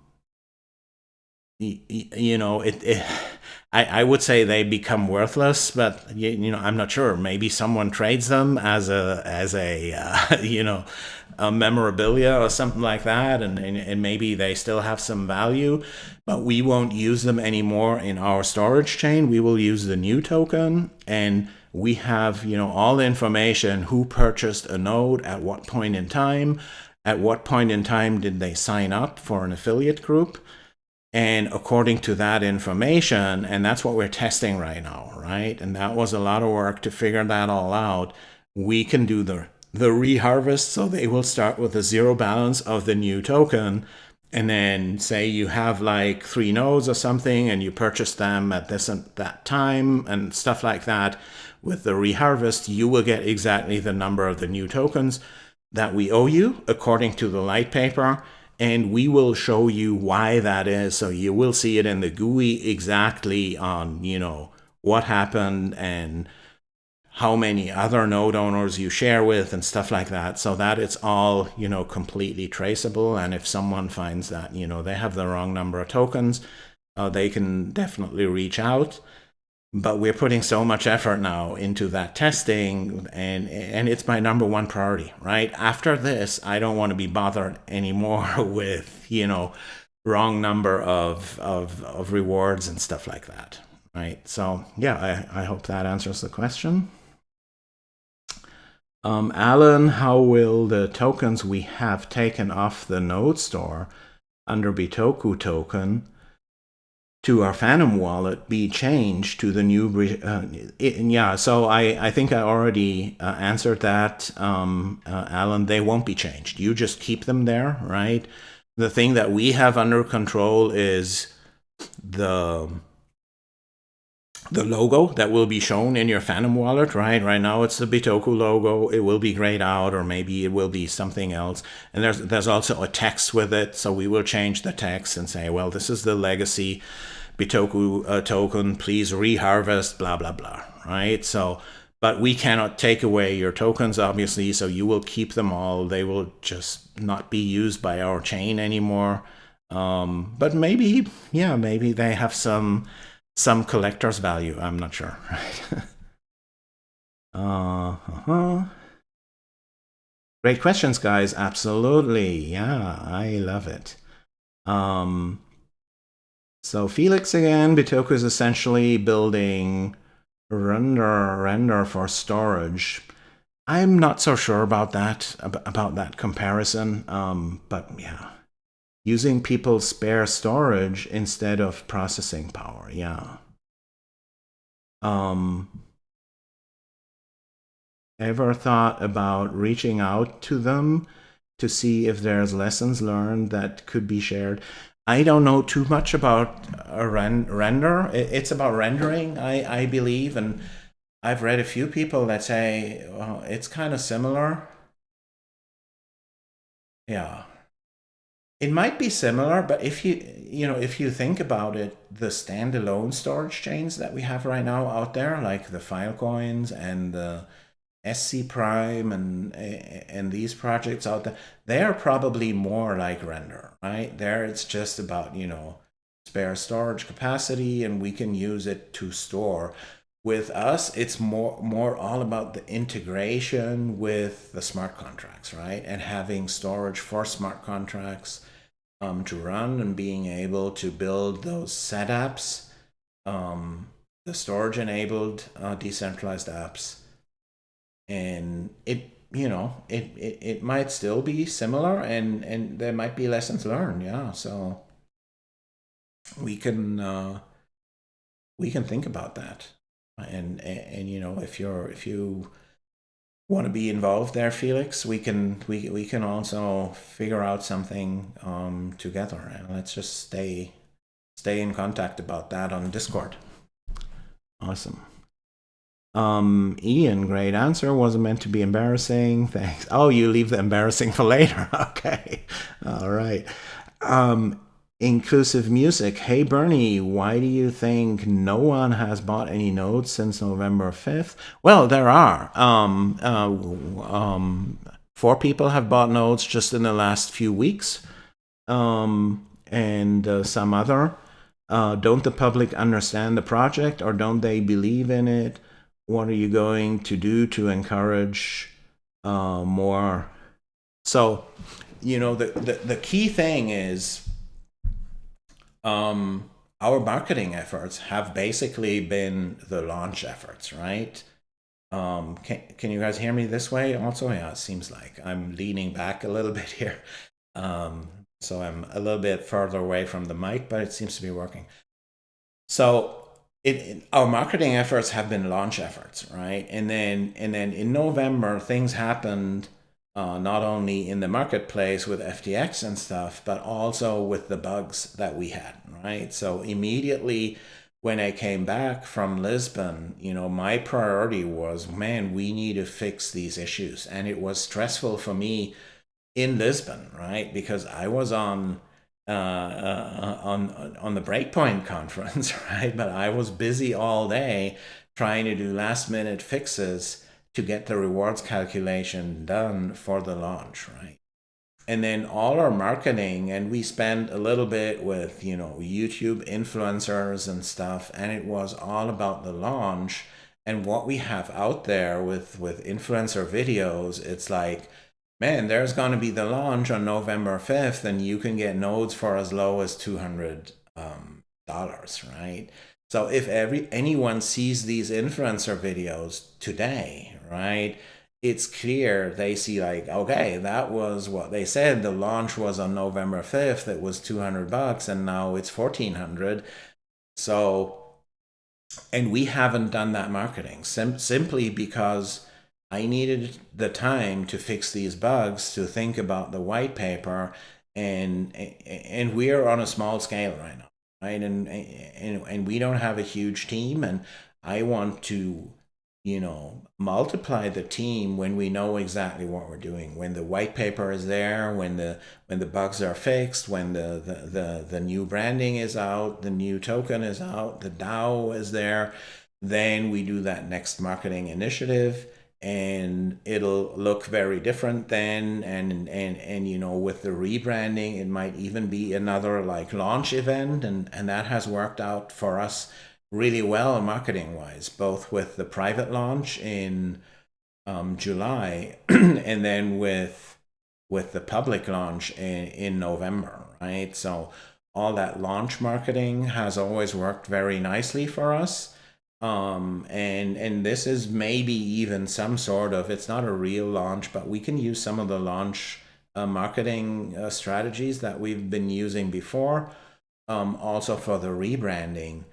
you, know, it, it I, I would say they become worthless, but you, you know I'm not sure. Maybe someone trades them as a as a uh, you know a memorabilia or something like that, and, and and maybe they still have some value, but we won't use them anymore in our storage chain. We will use the new token, and we have you know all the information who purchased a node at what point in time, at what point in time did they sign up for an affiliate group and according to that information, and that's what we're testing right now, right? And that was a lot of work to figure that all out. We can do the, the reharvest, so they will start with a zero balance of the new token. And then say you have like three nodes or something and you purchase them at this and that time and stuff like that. With the reharvest, you will get exactly the number of the new tokens that we owe you according to the light paper and we will show you why that is. So you will see it in the GUI exactly on, you know, what happened and how many other node owners you share with and stuff like that. So that it's all you know completely traceable. And if someone finds that you know they have the wrong number of tokens uh, they can definitely reach out but we're putting so much effort now into that testing and and it's my number one priority right? After this i don't want to be bothered anymore with you know wrong number of of, of rewards and stuff like that right? So yeah i, I hope that answers the question. Um, Alan, how will the tokens we have taken off the node store under Bitoku token to our Phantom wallet be changed to the new, uh, it, yeah, so I, I think I already uh, answered that, um, uh, Alan, they won't be changed. You just keep them there, right? The thing that we have under control is the the logo that will be shown in your Phantom wallet, right? Right now it's the Bitoku logo. It will be grayed out or maybe it will be something else. And there's there's also a text with it. So we will change the text and say, well, this is the legacy Bitoku uh, token, please reharvest, blah, blah, blah, right? So, but we cannot take away your tokens, obviously, so you will keep them all. They will just not be used by our chain anymore. Um, but maybe, yeah, maybe they have some some collector's value. I'm not sure, right? uh -huh. Great questions, guys. Absolutely. Yeah, I love it. Um, so Felix again, Bitoku is essentially building render render for storage. I'm not so sure about that about that comparison, um, but yeah, using people's spare storage instead of processing power. Yeah. Um, ever thought about reaching out to them to see if there's lessons learned that could be shared? I don't know too much about a ren render. It's about rendering, I, I believe, and I've read a few people that say well, it's kind of similar. Yeah. It might be similar, but if you you know if you think about it, the standalone storage chains that we have right now out there, like the Filecoins and the SC Prime and and these projects out there, they are probably more like render, right? There it's just about, you know, spare storage capacity and we can use it to store. With us, it's more more all about the integration with the smart contracts, right? And having storage for smart contracts um, to run and being able to build those setups, um, the storage enabled uh, decentralized apps and it you know it, it it might still be similar and and there might be lessons learned yeah. So we can uh we can think about that. And, and and, you know if you're if you want to be involved there felix we can we we can also figure out something um together. And let's just stay stay in contact about that on discord. Awesome um, Ian, great answer. Wasn't meant to be embarrassing. Thanks. Oh, you leave the embarrassing for later. okay. All right. Um, inclusive music. Hey, Bernie, why do you think no one has bought any notes since November 5th? Well, there are. Um, uh, um, four people have bought notes just in the last few weeks. Um, and uh, some other Uh, don't the public understand the project or don't they believe in it? What are you going to do to encourage uh, more? So, you know, the, the, the key thing is um, our marketing efforts have basically been the launch efforts, right? Um, can, can you guys hear me this way also? Yeah, it seems like I'm leaning back a little bit here. Um, so I'm a little bit further away from the mic, but it seems to be working. So it, our marketing efforts have been launch efforts, right? And then and then in November, things happened uh, not only in the marketplace with FTX and stuff, but also with the bugs that we had, right? So immediately when I came back from Lisbon, you know, my priority was, man, we need to fix these issues. And it was stressful for me in Lisbon, right? Because I was on uh, uh, on on the Breakpoint conference, right? But I was busy all day trying to do last minute fixes to get the rewards calculation done for the launch, right? And then all our marketing, and we spent a little bit with you know YouTube influencers and stuff, and it was all about the launch and what we have out there with with influencer videos. It's like man, there's going to be the launch on November 5th, and you can get nodes for as low as $200, um, right? So if every anyone sees these influencer videos today, right, it's clear they see like, okay, that was what they said. The launch was on November 5th. It was 200 bucks, and now it's 1400. So, and we haven't done that marketing sim simply because I needed the time to fix these bugs, to think about the white paper, and and we're on a small scale right now, right? And and and we don't have a huge team, and I want to, you know, multiply the team when we know exactly what we're doing. When the white paper is there, when the when the bugs are fixed, when the the the, the new branding is out, the new token is out, the DAO is there, then we do that next marketing initiative and it'll look very different then and and and you know with the rebranding it might even be another like launch event and and that has worked out for us really well marketing wise both with the private launch in um, July and then with with the public launch in, in November right? So all that launch marketing has always worked very nicely for us um, and and this is maybe even some sort of it's not a real launch but we can use some of the launch uh, marketing uh, strategies that we've been using before um, also for the rebranding.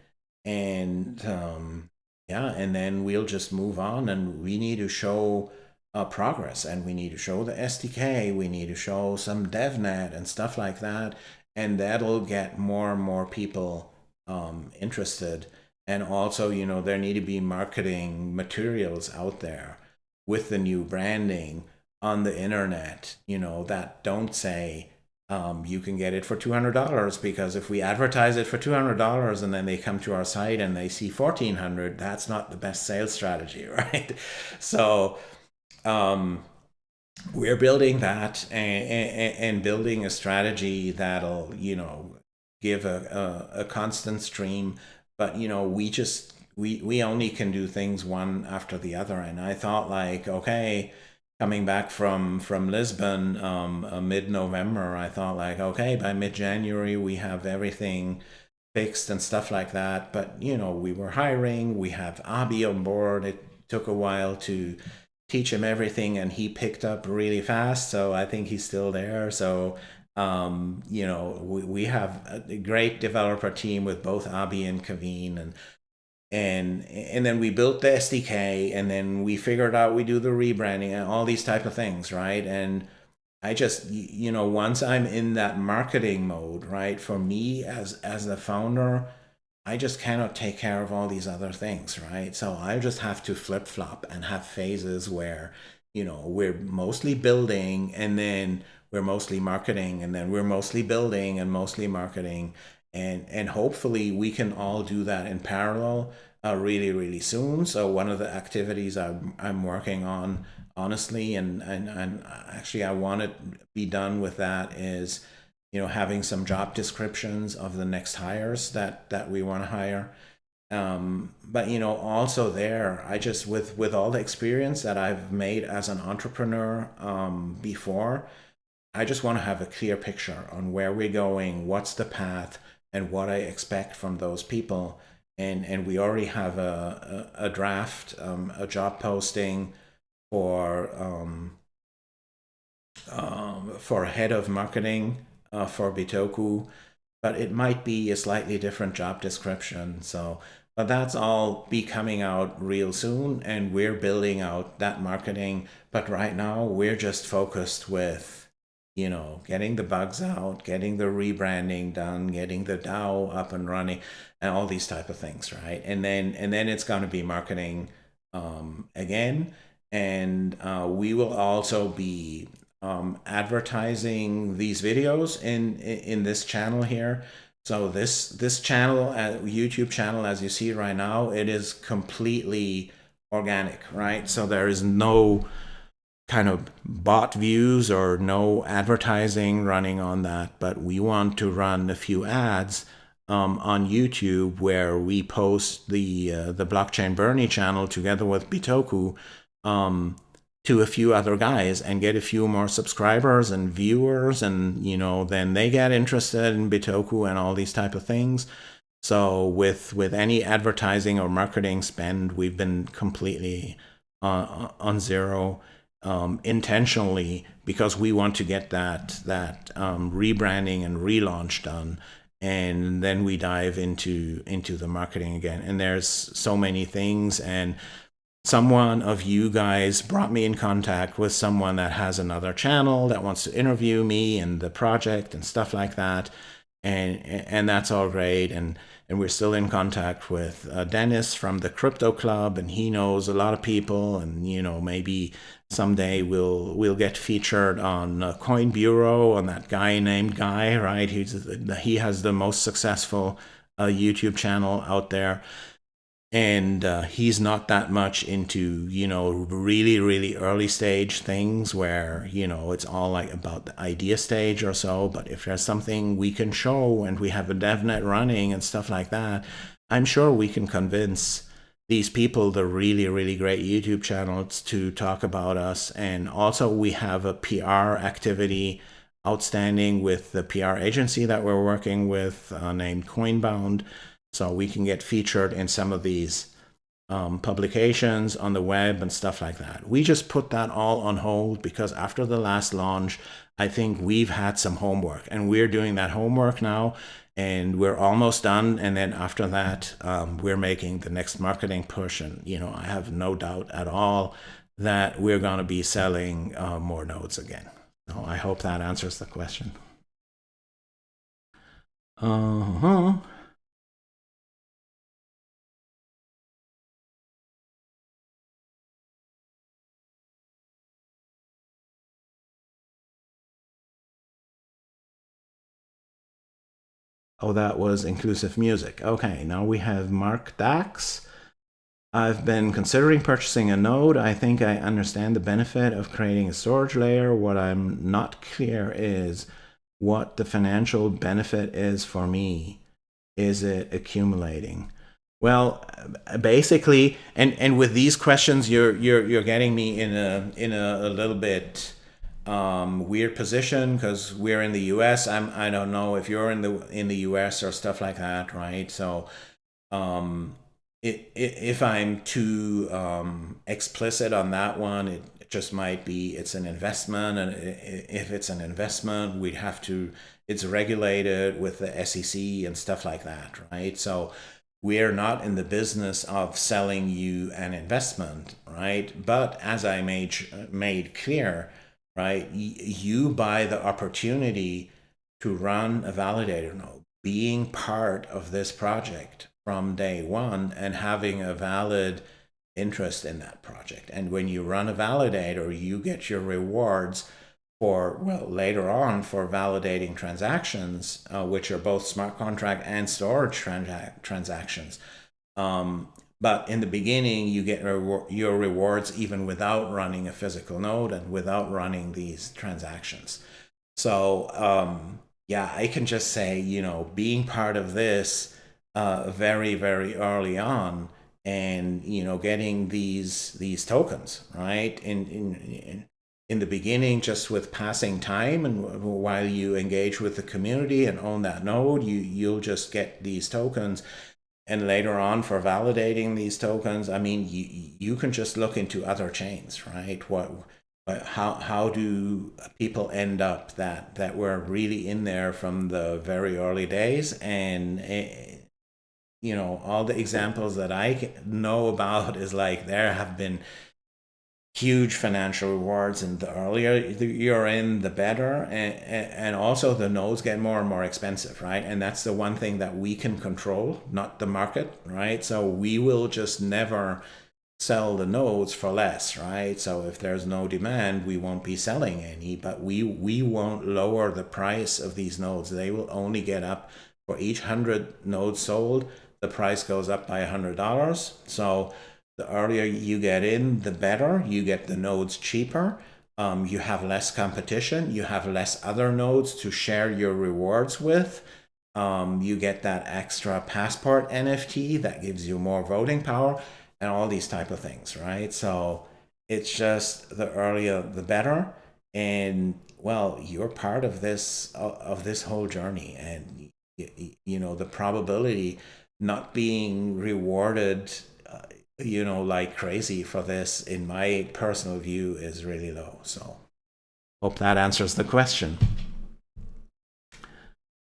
And um, yeah and then we'll just move on and we need to show uh, progress. And we need to show the SDK we need to show some DevNet and stuff like that. And that'll get more and more people um, interested and also you know there need to be marketing materials out there with the new branding on the internet you know that don't say um, you can get it for $200 because if we advertise it for $200 and then they come to our site and they see 1400 that's not the best sales strategy right? So um, we're building that and, and, building a strategy that'll you know give a, a, a constant stream but you know we just we we only can do things one after the other. And i thought like okay coming back from from lisbon um uh, mid-november i thought like okay by mid-january we have everything fixed and stuff like that. But you know we were hiring. We have abi on board. It took a while to teach him everything and he picked up really fast. So i think he's still there. So um, you know, we, we have a great developer team with both Abi and Kaveen and and and then we built the SDK and then we figured out we do the rebranding and all these type of things, right? And I just you know, once I'm in that marketing mode, right? For me as as the founder, I just cannot take care of all these other things, right? So I just have to flip flop and have phases where, you know, we're mostly building and then we're mostly marketing and then we're mostly building and mostly marketing and and hopefully we can all do that in parallel uh, really really soon so one of the activities I'm, I'm working on honestly and, and and actually I want to be done with that is you know, having some job descriptions of the next hires that that we want to hire. Um, but you know, also there, I just with with all the experience that I've made as an entrepreneur um, before, I just want to have a clear picture on where we're going, what's the path, and what I expect from those people. And and we already have a a, a draft, um, a job posting for um, um, for head of marketing uh, for Bitoku, but it might be a slightly different job description. So, but that's all be coming out real soon, and we're building out that marketing. But right now, we're just focused with, you know, getting the bugs out, getting the rebranding done, getting the DAO up and running, and all these type of things, right? And then and then it's going to be marketing um, again, and uh, we will also be um, advertising these videos in, in this channel here. So this this channel, uh, YouTube channel, as you see right now, it is completely organic, right? So there is no kind of bot views or no advertising running on that, but we want to run a few ads um, on YouTube where we post the uh, the blockchain Bernie channel together with Bitoku um, to a few other guys and get a few more subscribers and viewers and you know then they get interested in bitoku and all these type of things. So with with any advertising or marketing spend we've been completely uh, on zero um, intentionally because we want to get that that um, rebranding and relaunch done. And then we dive into into the marketing again. And there's so many things. And someone of you guys brought me in contact with someone that has another channel that wants to interview me and the project and stuff like that. And and that's all great. And and we're still in contact with uh, Dennis from the crypto club and he knows a lot of people and you know maybe someday we'll we'll get featured on uh, coin bureau on that guy named guy right? He's he has the most successful uh, youtube channel out there and uh, he's not that much into you know really really early stage things where you know it's all like about the idea stage or so. But if there's something we can show and we have a devnet running and stuff like that i'm sure we can convince these people the really really great youtube channels to talk about us. And also we have a pr activity outstanding with the pr agency that we're working with uh, named coinbound so we can get featured in some of these um, publications on the web and stuff like that. We just put that all on hold because after the last launch, I think we've had some homework and we're doing that homework now and we're almost done. And then after that, um, we're making the next marketing push. And, you know, I have no doubt at all that we're going to be selling uh, more nodes again. So I hope that answers the question. Uh-huh. Oh, that was inclusive music. Okay, now we have Mark Dax. I've been considering purchasing a node. I think I understand the benefit of creating a storage layer. What I'm not clear is what the financial benefit is for me. Is it accumulating? Well, basically, and, and with these questions, you're, you're, you're getting me in a, in a, a little bit um, weird position because we're in the U.S. I'm I don't know if you're in the in the U.S. or stuff like that, right? So, um, it, it, if I'm too um, explicit on that one, it just might be it's an investment, and if it's an investment, we'd have to it's regulated with the SEC and stuff like that, right? So. We're not in the business of selling you an investment, right? But as I made made clear, right? You buy the opportunity to run a validator node, being part of this project from day one and having a valid interest in that project. And when you run a validator, you get your rewards for, well, later on for validating transactions, uh, which are both smart contract and storage transa transactions. Um, but in the beginning, you get your rewards even without running a physical node and without running these transactions. So um, yeah, I can just say, you know, being part of this uh, very, very early on and, you know, getting these these tokens, right? In, in, in the beginning, just with passing time and while you engage with the community and own that node, you, you'll just get these tokens. And later on for validating these tokens, I mean, you, you can just look into other chains, right? What how how do people end up that that were really in there from the very early days and uh, you know all the examples that i know about is like there have been huge financial rewards and the earlier you're in the better and, and also the nodes get more and more expensive right and that's the one thing that we can control not the market right so we will just never sell the nodes for less, right? So if there's no demand, we won't be selling any, but we, we won't lower the price of these nodes. They will only get up for each 100 nodes sold, the price goes up by $100. So the earlier you get in, the better. You get the nodes cheaper. Um, you have less competition. You have less other nodes to share your rewards with. Um, you get that extra passport NFT that gives you more voting power and all these type of things, right? So it's just the earlier the better. And well, you're part of this of this whole journey, and you know the probability not being rewarded, you know, like crazy for this, in my personal view, is really low. So hope that answers the question.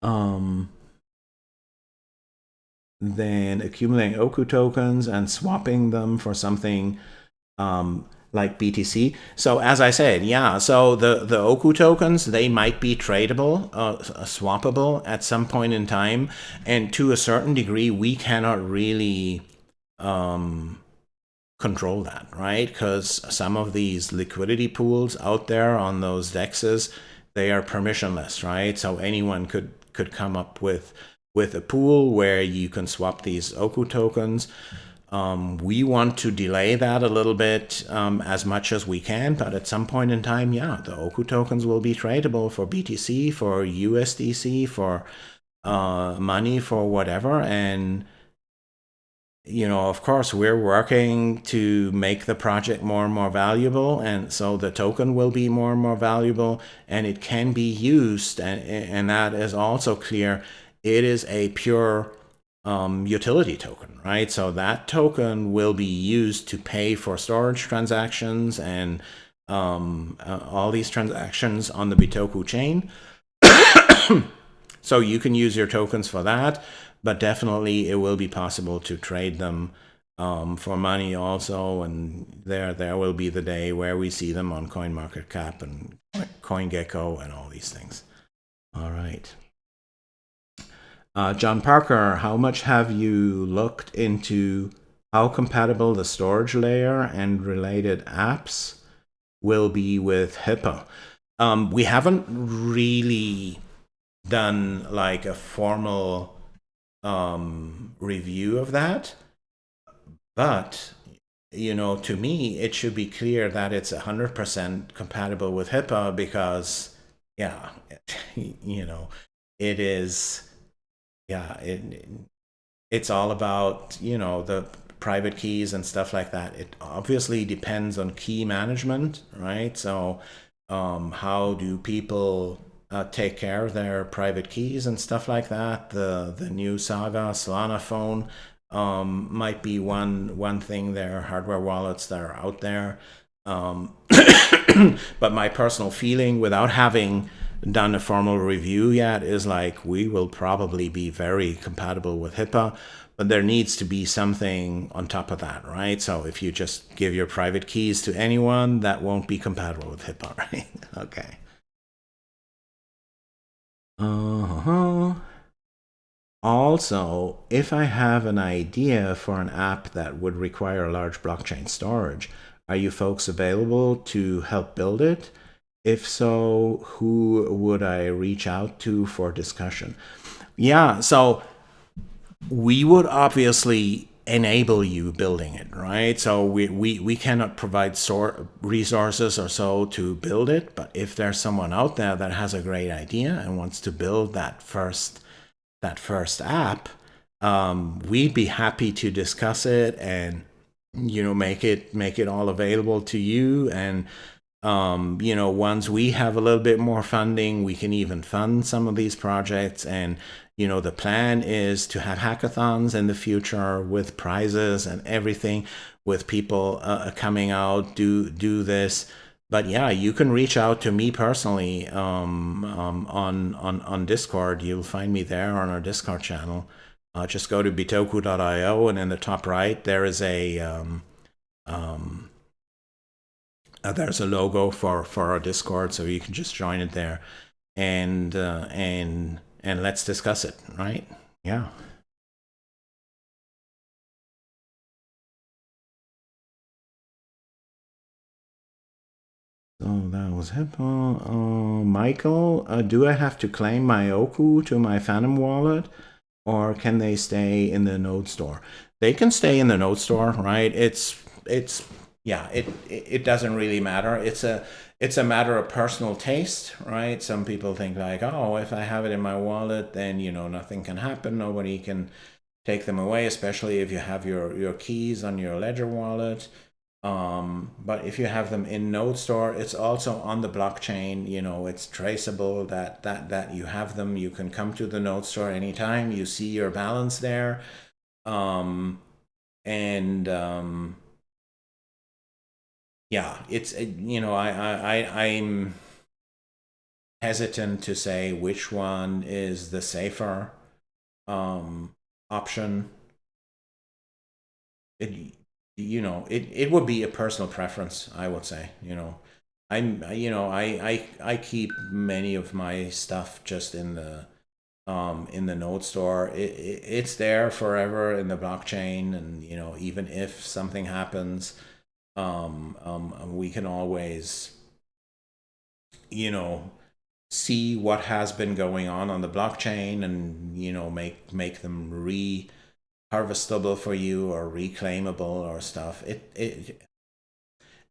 Um, then accumulating Oku tokens and swapping them for something um, like BTC. So as I said, yeah, so the, the Oku tokens, they might be tradable, uh, swappable at some point in time. And to a certain degree, we cannot really um, control that, right? Because some of these liquidity pools out there on those dexes, they are permissionless, right? So anyone could, could come up with with a pool where you can swap these Oku tokens. Um, we want to delay that a little bit um, as much as we can, but at some point in time, yeah, the Oku tokens will be tradable for BTC, for USDC, for uh, money, for whatever. And, you know, of course, we're working to make the project more and more valuable. And so the token will be more and more valuable and it can be used. And, and that is also clear it is a pure um, utility token, right? So that token will be used to pay for storage transactions and um, uh, all these transactions on the Bitoku chain. so you can use your tokens for that, but definitely it will be possible to trade them um, for money also. And there, there will be the day where we see them on CoinMarketCap and CoinGecko and all these things. All right. Uh, John Parker, how much have you looked into how compatible the storage layer and related apps will be with HIPAA? Um, we haven't really done like a formal um, review of that, but you know, to me, it should be clear that it's 100% compatible with HIPAA because, yeah, you know, it is yeah, it, it's all about, you know, the private keys and stuff like that. It obviously depends on key management, right? So um, how do people uh, take care of their private keys and stuff like that? The the new Saga Solana phone um, might be one one thing. There are hardware wallets that are out there. Um, but my personal feeling, without having done a formal review yet is like we will probably be very compatible with HIPAA, but there needs to be something on top of that, right? So if you just give your private keys to anyone, that won't be compatible with HIPAA, right? okay. Uh-huh. Also, if I have an idea for an app that would require large blockchain storage, are you folks available to help build it? If so, who would I reach out to for discussion? Yeah, so we would obviously enable you building it, right? So we, we, we cannot provide sort resources or so to build it, but if there's someone out there that has a great idea and wants to build that first that first app, um, we'd be happy to discuss it and you know make it make it all available to you and um, you know once we have a little bit more funding we can even fund some of these projects and you know the plan is to have hackathons in the future with prizes and everything with people uh, coming out do do this. But yeah you can reach out to me personally um, um, on on on discord. You'll find me there on our discord channel. Uh, just go to bitoku.io and in the top right there is a um, um, uh, there's a logo for for our discord so you can just join it there. And uh, and and let's discuss it, right? Yeah. So that was Hippo. Uh, Michael, uh, do I have to claim my Oku to my Phantom wallet or can they stay in the node store? They can stay in the node store, right? It's, it's, yeah, it, it doesn't really matter. It's a, it's a matter of personal taste, right? Some people think like, oh, if I have it in my wallet, then you know nothing can happen. Nobody can take them away, especially if you have your your keys on your Ledger wallet. Um, but if you have them in Node Store, it's also on the blockchain. You know, it's traceable that that that you have them. You can come to the Node Store anytime. You see your balance there, um, and um, yeah, it's uh, you know I I I'm hesitant to say which one is the safer um, option. It you know it it would be a personal preference. I would say you know I'm you know I I I keep many of my stuff just in the um, in the node store. It, it, it's there forever in the blockchain, and you know even if something happens um, um, we can always, you know, see what has been going on on the blockchain and, you know, make, make them re harvestable for you or reclaimable or stuff. It, it,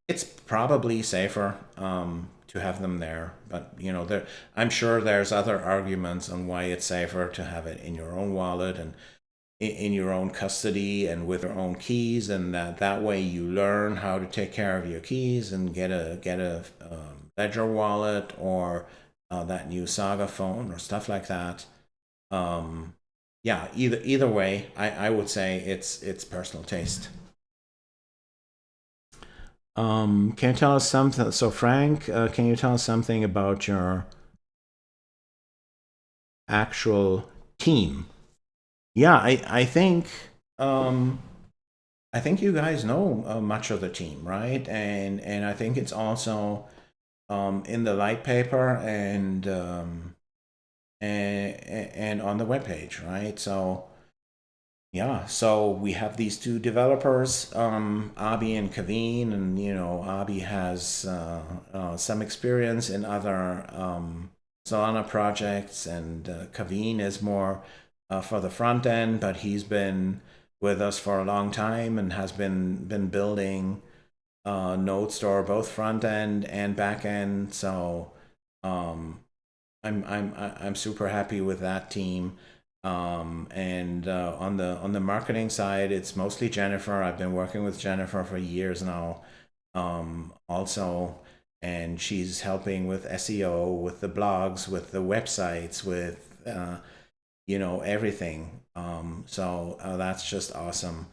it's probably safer um, to have them there, but you know, there, I'm sure there's other arguments on why it's safer to have it in your own wallet and in your own custody and with your own keys and that that way you learn how to take care of your keys and get a get a um, ledger wallet or uh, that new saga phone or stuff like that. Um, yeah either either way I, I would say it's it's personal taste. Um, can you tell us something so frank uh, can you tell us something about your actual team yeah, I I think um, I think you guys know uh, much of the team, right? And and I think it's also um, in the light paper and um, and and on the web page, right? So yeah, so we have these two developers, um, Abi and Kaveen, and you know Abi has uh, uh, some experience in other um, Solana projects, and uh, Kaveen is more uh, for the front end, but he's been with us for a long time and has been been building uh, Node Store both front end and back end. So um, I'm I'm I'm super happy with that team. Um, and uh, on the on the marketing side, it's mostly Jennifer. I've been working with Jennifer for years now. Um, also, and she's helping with SEO, with the blogs, with the websites, with uh, you know, everything. Um, so uh, that's just awesome.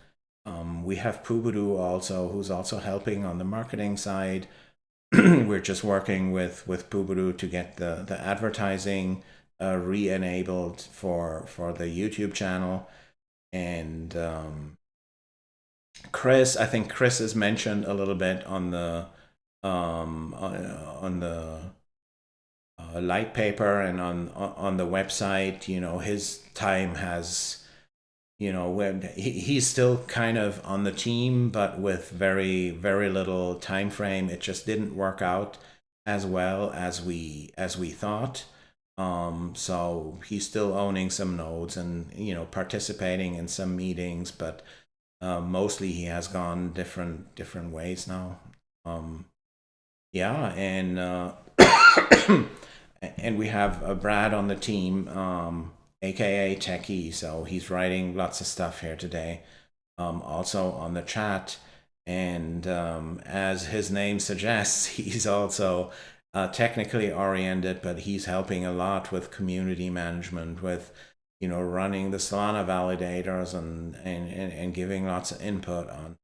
Um, we have Pubudu also, who's also helping on the marketing side. We're just working with with Pubudu to get the the advertising uh, re-enabled for for the YouTube channel, and um, Chris, I think Chris has mentioned a little bit on the um, on, on the uh, light paper and on on the website you know his time has you know when he, he's still kind of on the team but with very very little time frame it just didn't work out as well as we as we thought um so he's still owning some nodes and you know participating in some meetings but uh, mostly he has gone different different ways now. Um, yeah, and uh, and we have uh, Brad on the team, um, aka Techie. So he's writing lots of stuff here today. Um, also on the chat, and um, as his name suggests, he's also uh, technically oriented, but he's helping a lot with community management, with you know running the Solana validators and and, and giving lots of input on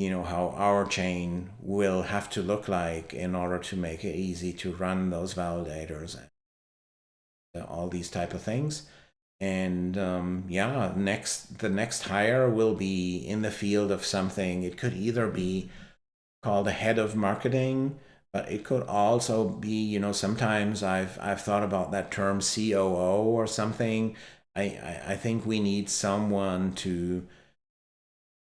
you know how our chain will have to look like in order to make it easy to run those validators and all these type of things. And um, yeah next the next hire will be in the field of something. It could either be called a head of marketing but it could also be you know sometimes i've i've thought about that term coo or something. I i, I think we need someone to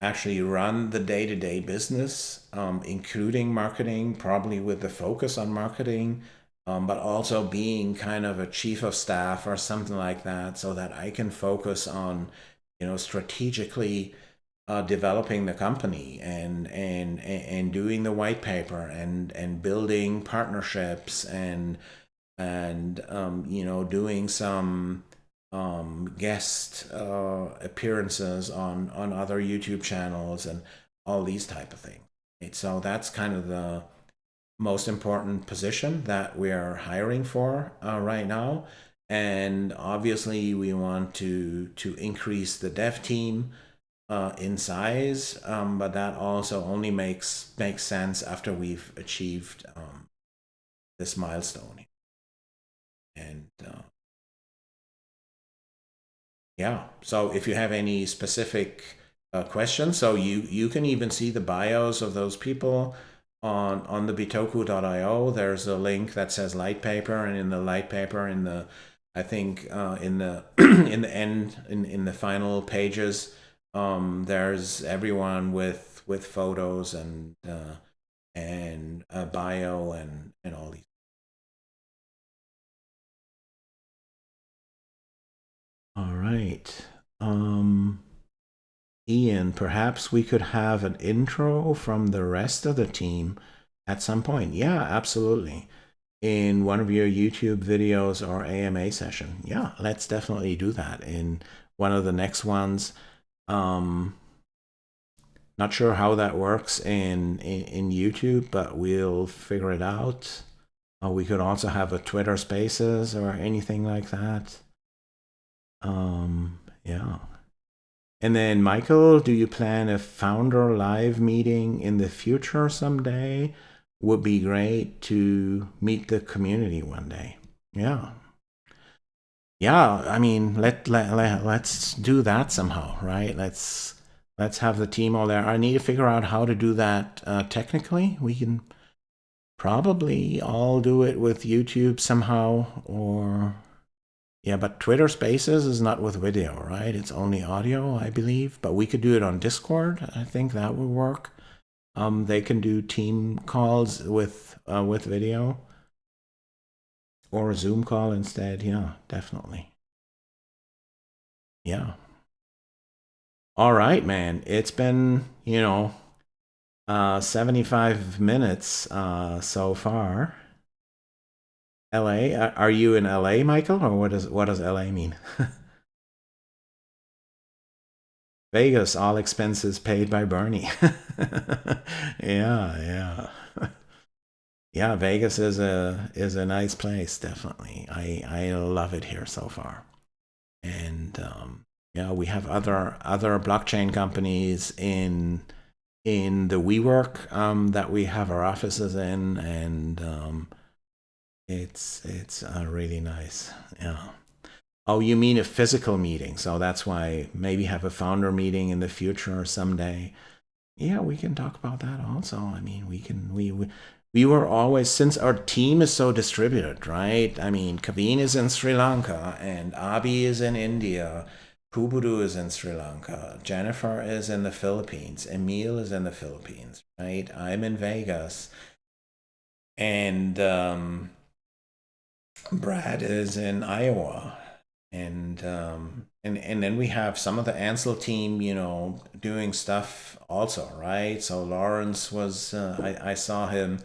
actually run the day-to-day business, um, including marketing, probably with the focus on marketing, um, but also being kind of a chief of staff or something like that, so that I can focus on, you know, strategically uh, developing the company and and and doing the white paper and and building partnerships and and um, you know doing some um, guest uh, appearances on on other YouTube channels and all these type of things. Right? So that's kind of the most important position that we're hiring for uh, right now. And obviously, we want to to increase the dev team uh, in size, um, but that also only makes makes sense after we've achieved um, this milestone. And uh, yeah. So if you have any specific uh, questions, so you you can even see the bios of those people on on the bitoku.io. There's a link that says light paper, and in the light paper, in the I think uh, in the in the end in in the final pages, um, there's everyone with with photos and uh, and a bio and and all these All right. Um, Ian, perhaps we could have an intro from the rest of the team at some point. Yeah, absolutely. In one of your YouTube videos or AMA session. Yeah, let's definitely do that in one of the next ones. Um, not sure how that works in, in, in YouTube, but we'll figure it out. Uh, we could also have a Twitter Spaces or anything like that. Um, yeah. And then, Michael, do you plan a founder live meeting in the future someday? Would be great to meet the community one day. Yeah. Yeah, I mean, let, let, let, let's do that somehow, right? Let's let's have the team all there. I need to figure out how to do that uh, technically. We can probably all do it with YouTube somehow or yeah, but Twitter Spaces is not with video, right? It's only audio, I believe. But we could do it on Discord. I think that would work. Um, they can do team calls with uh, with video or a Zoom call instead. Yeah, definitely. Yeah. All right, man. It's been, you know, uh, 75 minutes uh, so far. LA? Are you in LA, Michael, or what does what does LA mean? Vegas, all expenses paid by Bernie. yeah, yeah. yeah, Vegas is a is a nice place, definitely. I I love it here so far. And um yeah, we have other other blockchain companies in in the WeWork um, that we have our offices in, and um, it's it's uh, really nice. Yeah. Oh, you mean a physical meeting? So that's why maybe have a founder meeting in the future or someday. Yeah, we can talk about that also. I mean, we can we we, we were always since our team is so distributed, right? I mean, Kaveen is in Sri Lanka and Abi is in India. Pubudu is in Sri Lanka. Jennifer is in the Philippines. Emil is in the Philippines, right? I'm in Vegas. And um, Brad is in Iowa, and um, and and then we have some of the Ansel team, you know, doing stuff also, right? So Lawrence was, uh, I, I saw him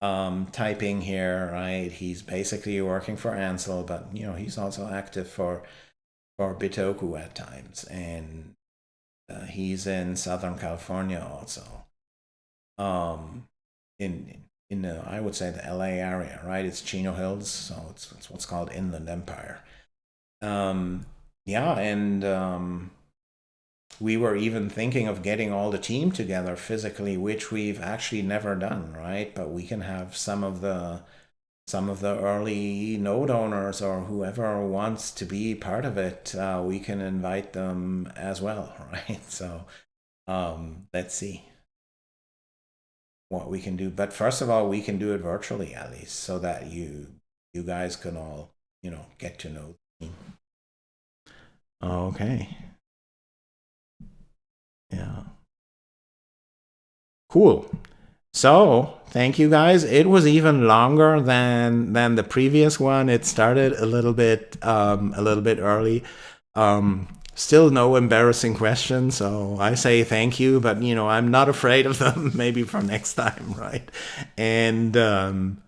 um, typing here, right? He's basically working for Ansel, but you know, he's also active for for Bitoku at times, and uh, he's in Southern California also. Um, in in the I would say the LA area, right? It's Chino Hills, so it's, it's what's called Inland Empire. Um, yeah, and um, we were even thinking of getting all the team together physically, which we've actually never done, right? But we can have some of the some of the early node owners or whoever wants to be part of it, uh, we can invite them as well, right? So um, let's see what we can do. But first of all, we can do it virtually at least so that you you guys can all, you know, get to know me. Okay. Yeah. Cool. So thank you guys. It was even longer than than the previous one. It started a little bit um, a little bit early. Um, still no embarrassing questions, so I say thank you. But you know I'm not afraid of them. Maybe for next time, right? And um,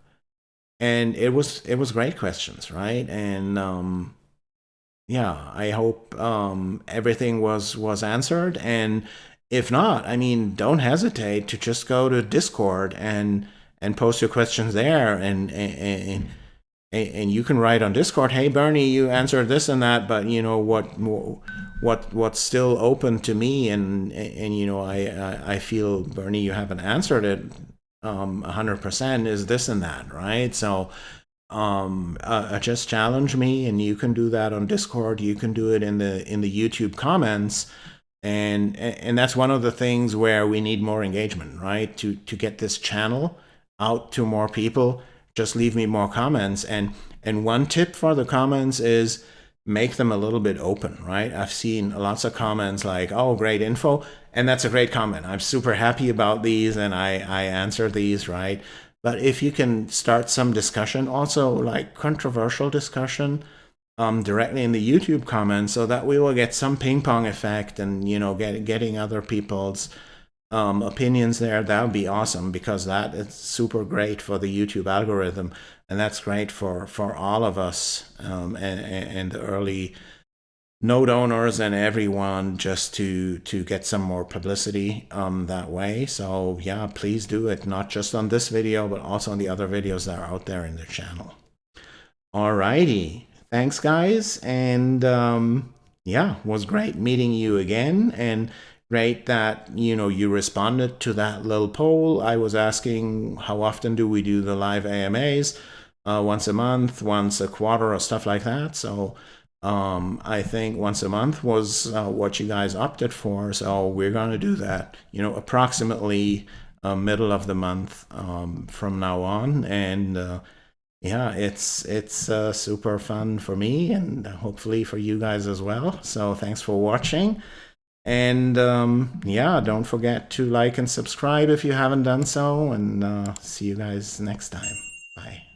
and it was it was great questions, right? And um, yeah, I hope um, everything was was answered. And if not, I mean, don't hesitate to just go to Discord and and post your questions there, and and and you can write on Discord, "Hey Bernie, you answered this and that, but you know what what what's still open to me, and and you know I I feel Bernie, you haven't answered it um 100% is this and that, right? So um, uh, uh, just challenge me, and you can do that on Discord. You can do it in the in the YouTube comments, and and that's one of the things where we need more engagement, right? To to get this channel out to more people, just leave me more comments. And and one tip for the comments is make them a little bit open, right? I've seen lots of comments like, "Oh, great info," and that's a great comment. I'm super happy about these, and I I answer these, right? But if you can start some discussion, also like controversial discussion, um, directly in the YouTube comments, so that we will get some ping pong effect and you know get getting other people's um, opinions there. That would be awesome because that is super great for the YouTube algorithm, and that's great for for all of us um, and, and the early node owners and everyone just to to get some more publicity um, that way. So yeah, please do it, not just on this video, but also on the other videos that are out there in the channel. Alrighty, thanks guys, and um, yeah, was great meeting you again, and great that you know you responded to that little poll. I was asking how often do we do the live AMAs, uh, once a month, once a quarter, or stuff like that. So um, I think once a month was uh, what you guys opted for. So we're going to do that, you know, approximately uh, middle of the month um, from now on. And uh, yeah, it's it's uh, super fun for me and hopefully for you guys as well. So thanks for watching. And um, yeah, don't forget to like and subscribe if you haven't done so. And uh, see you guys next time. Bye.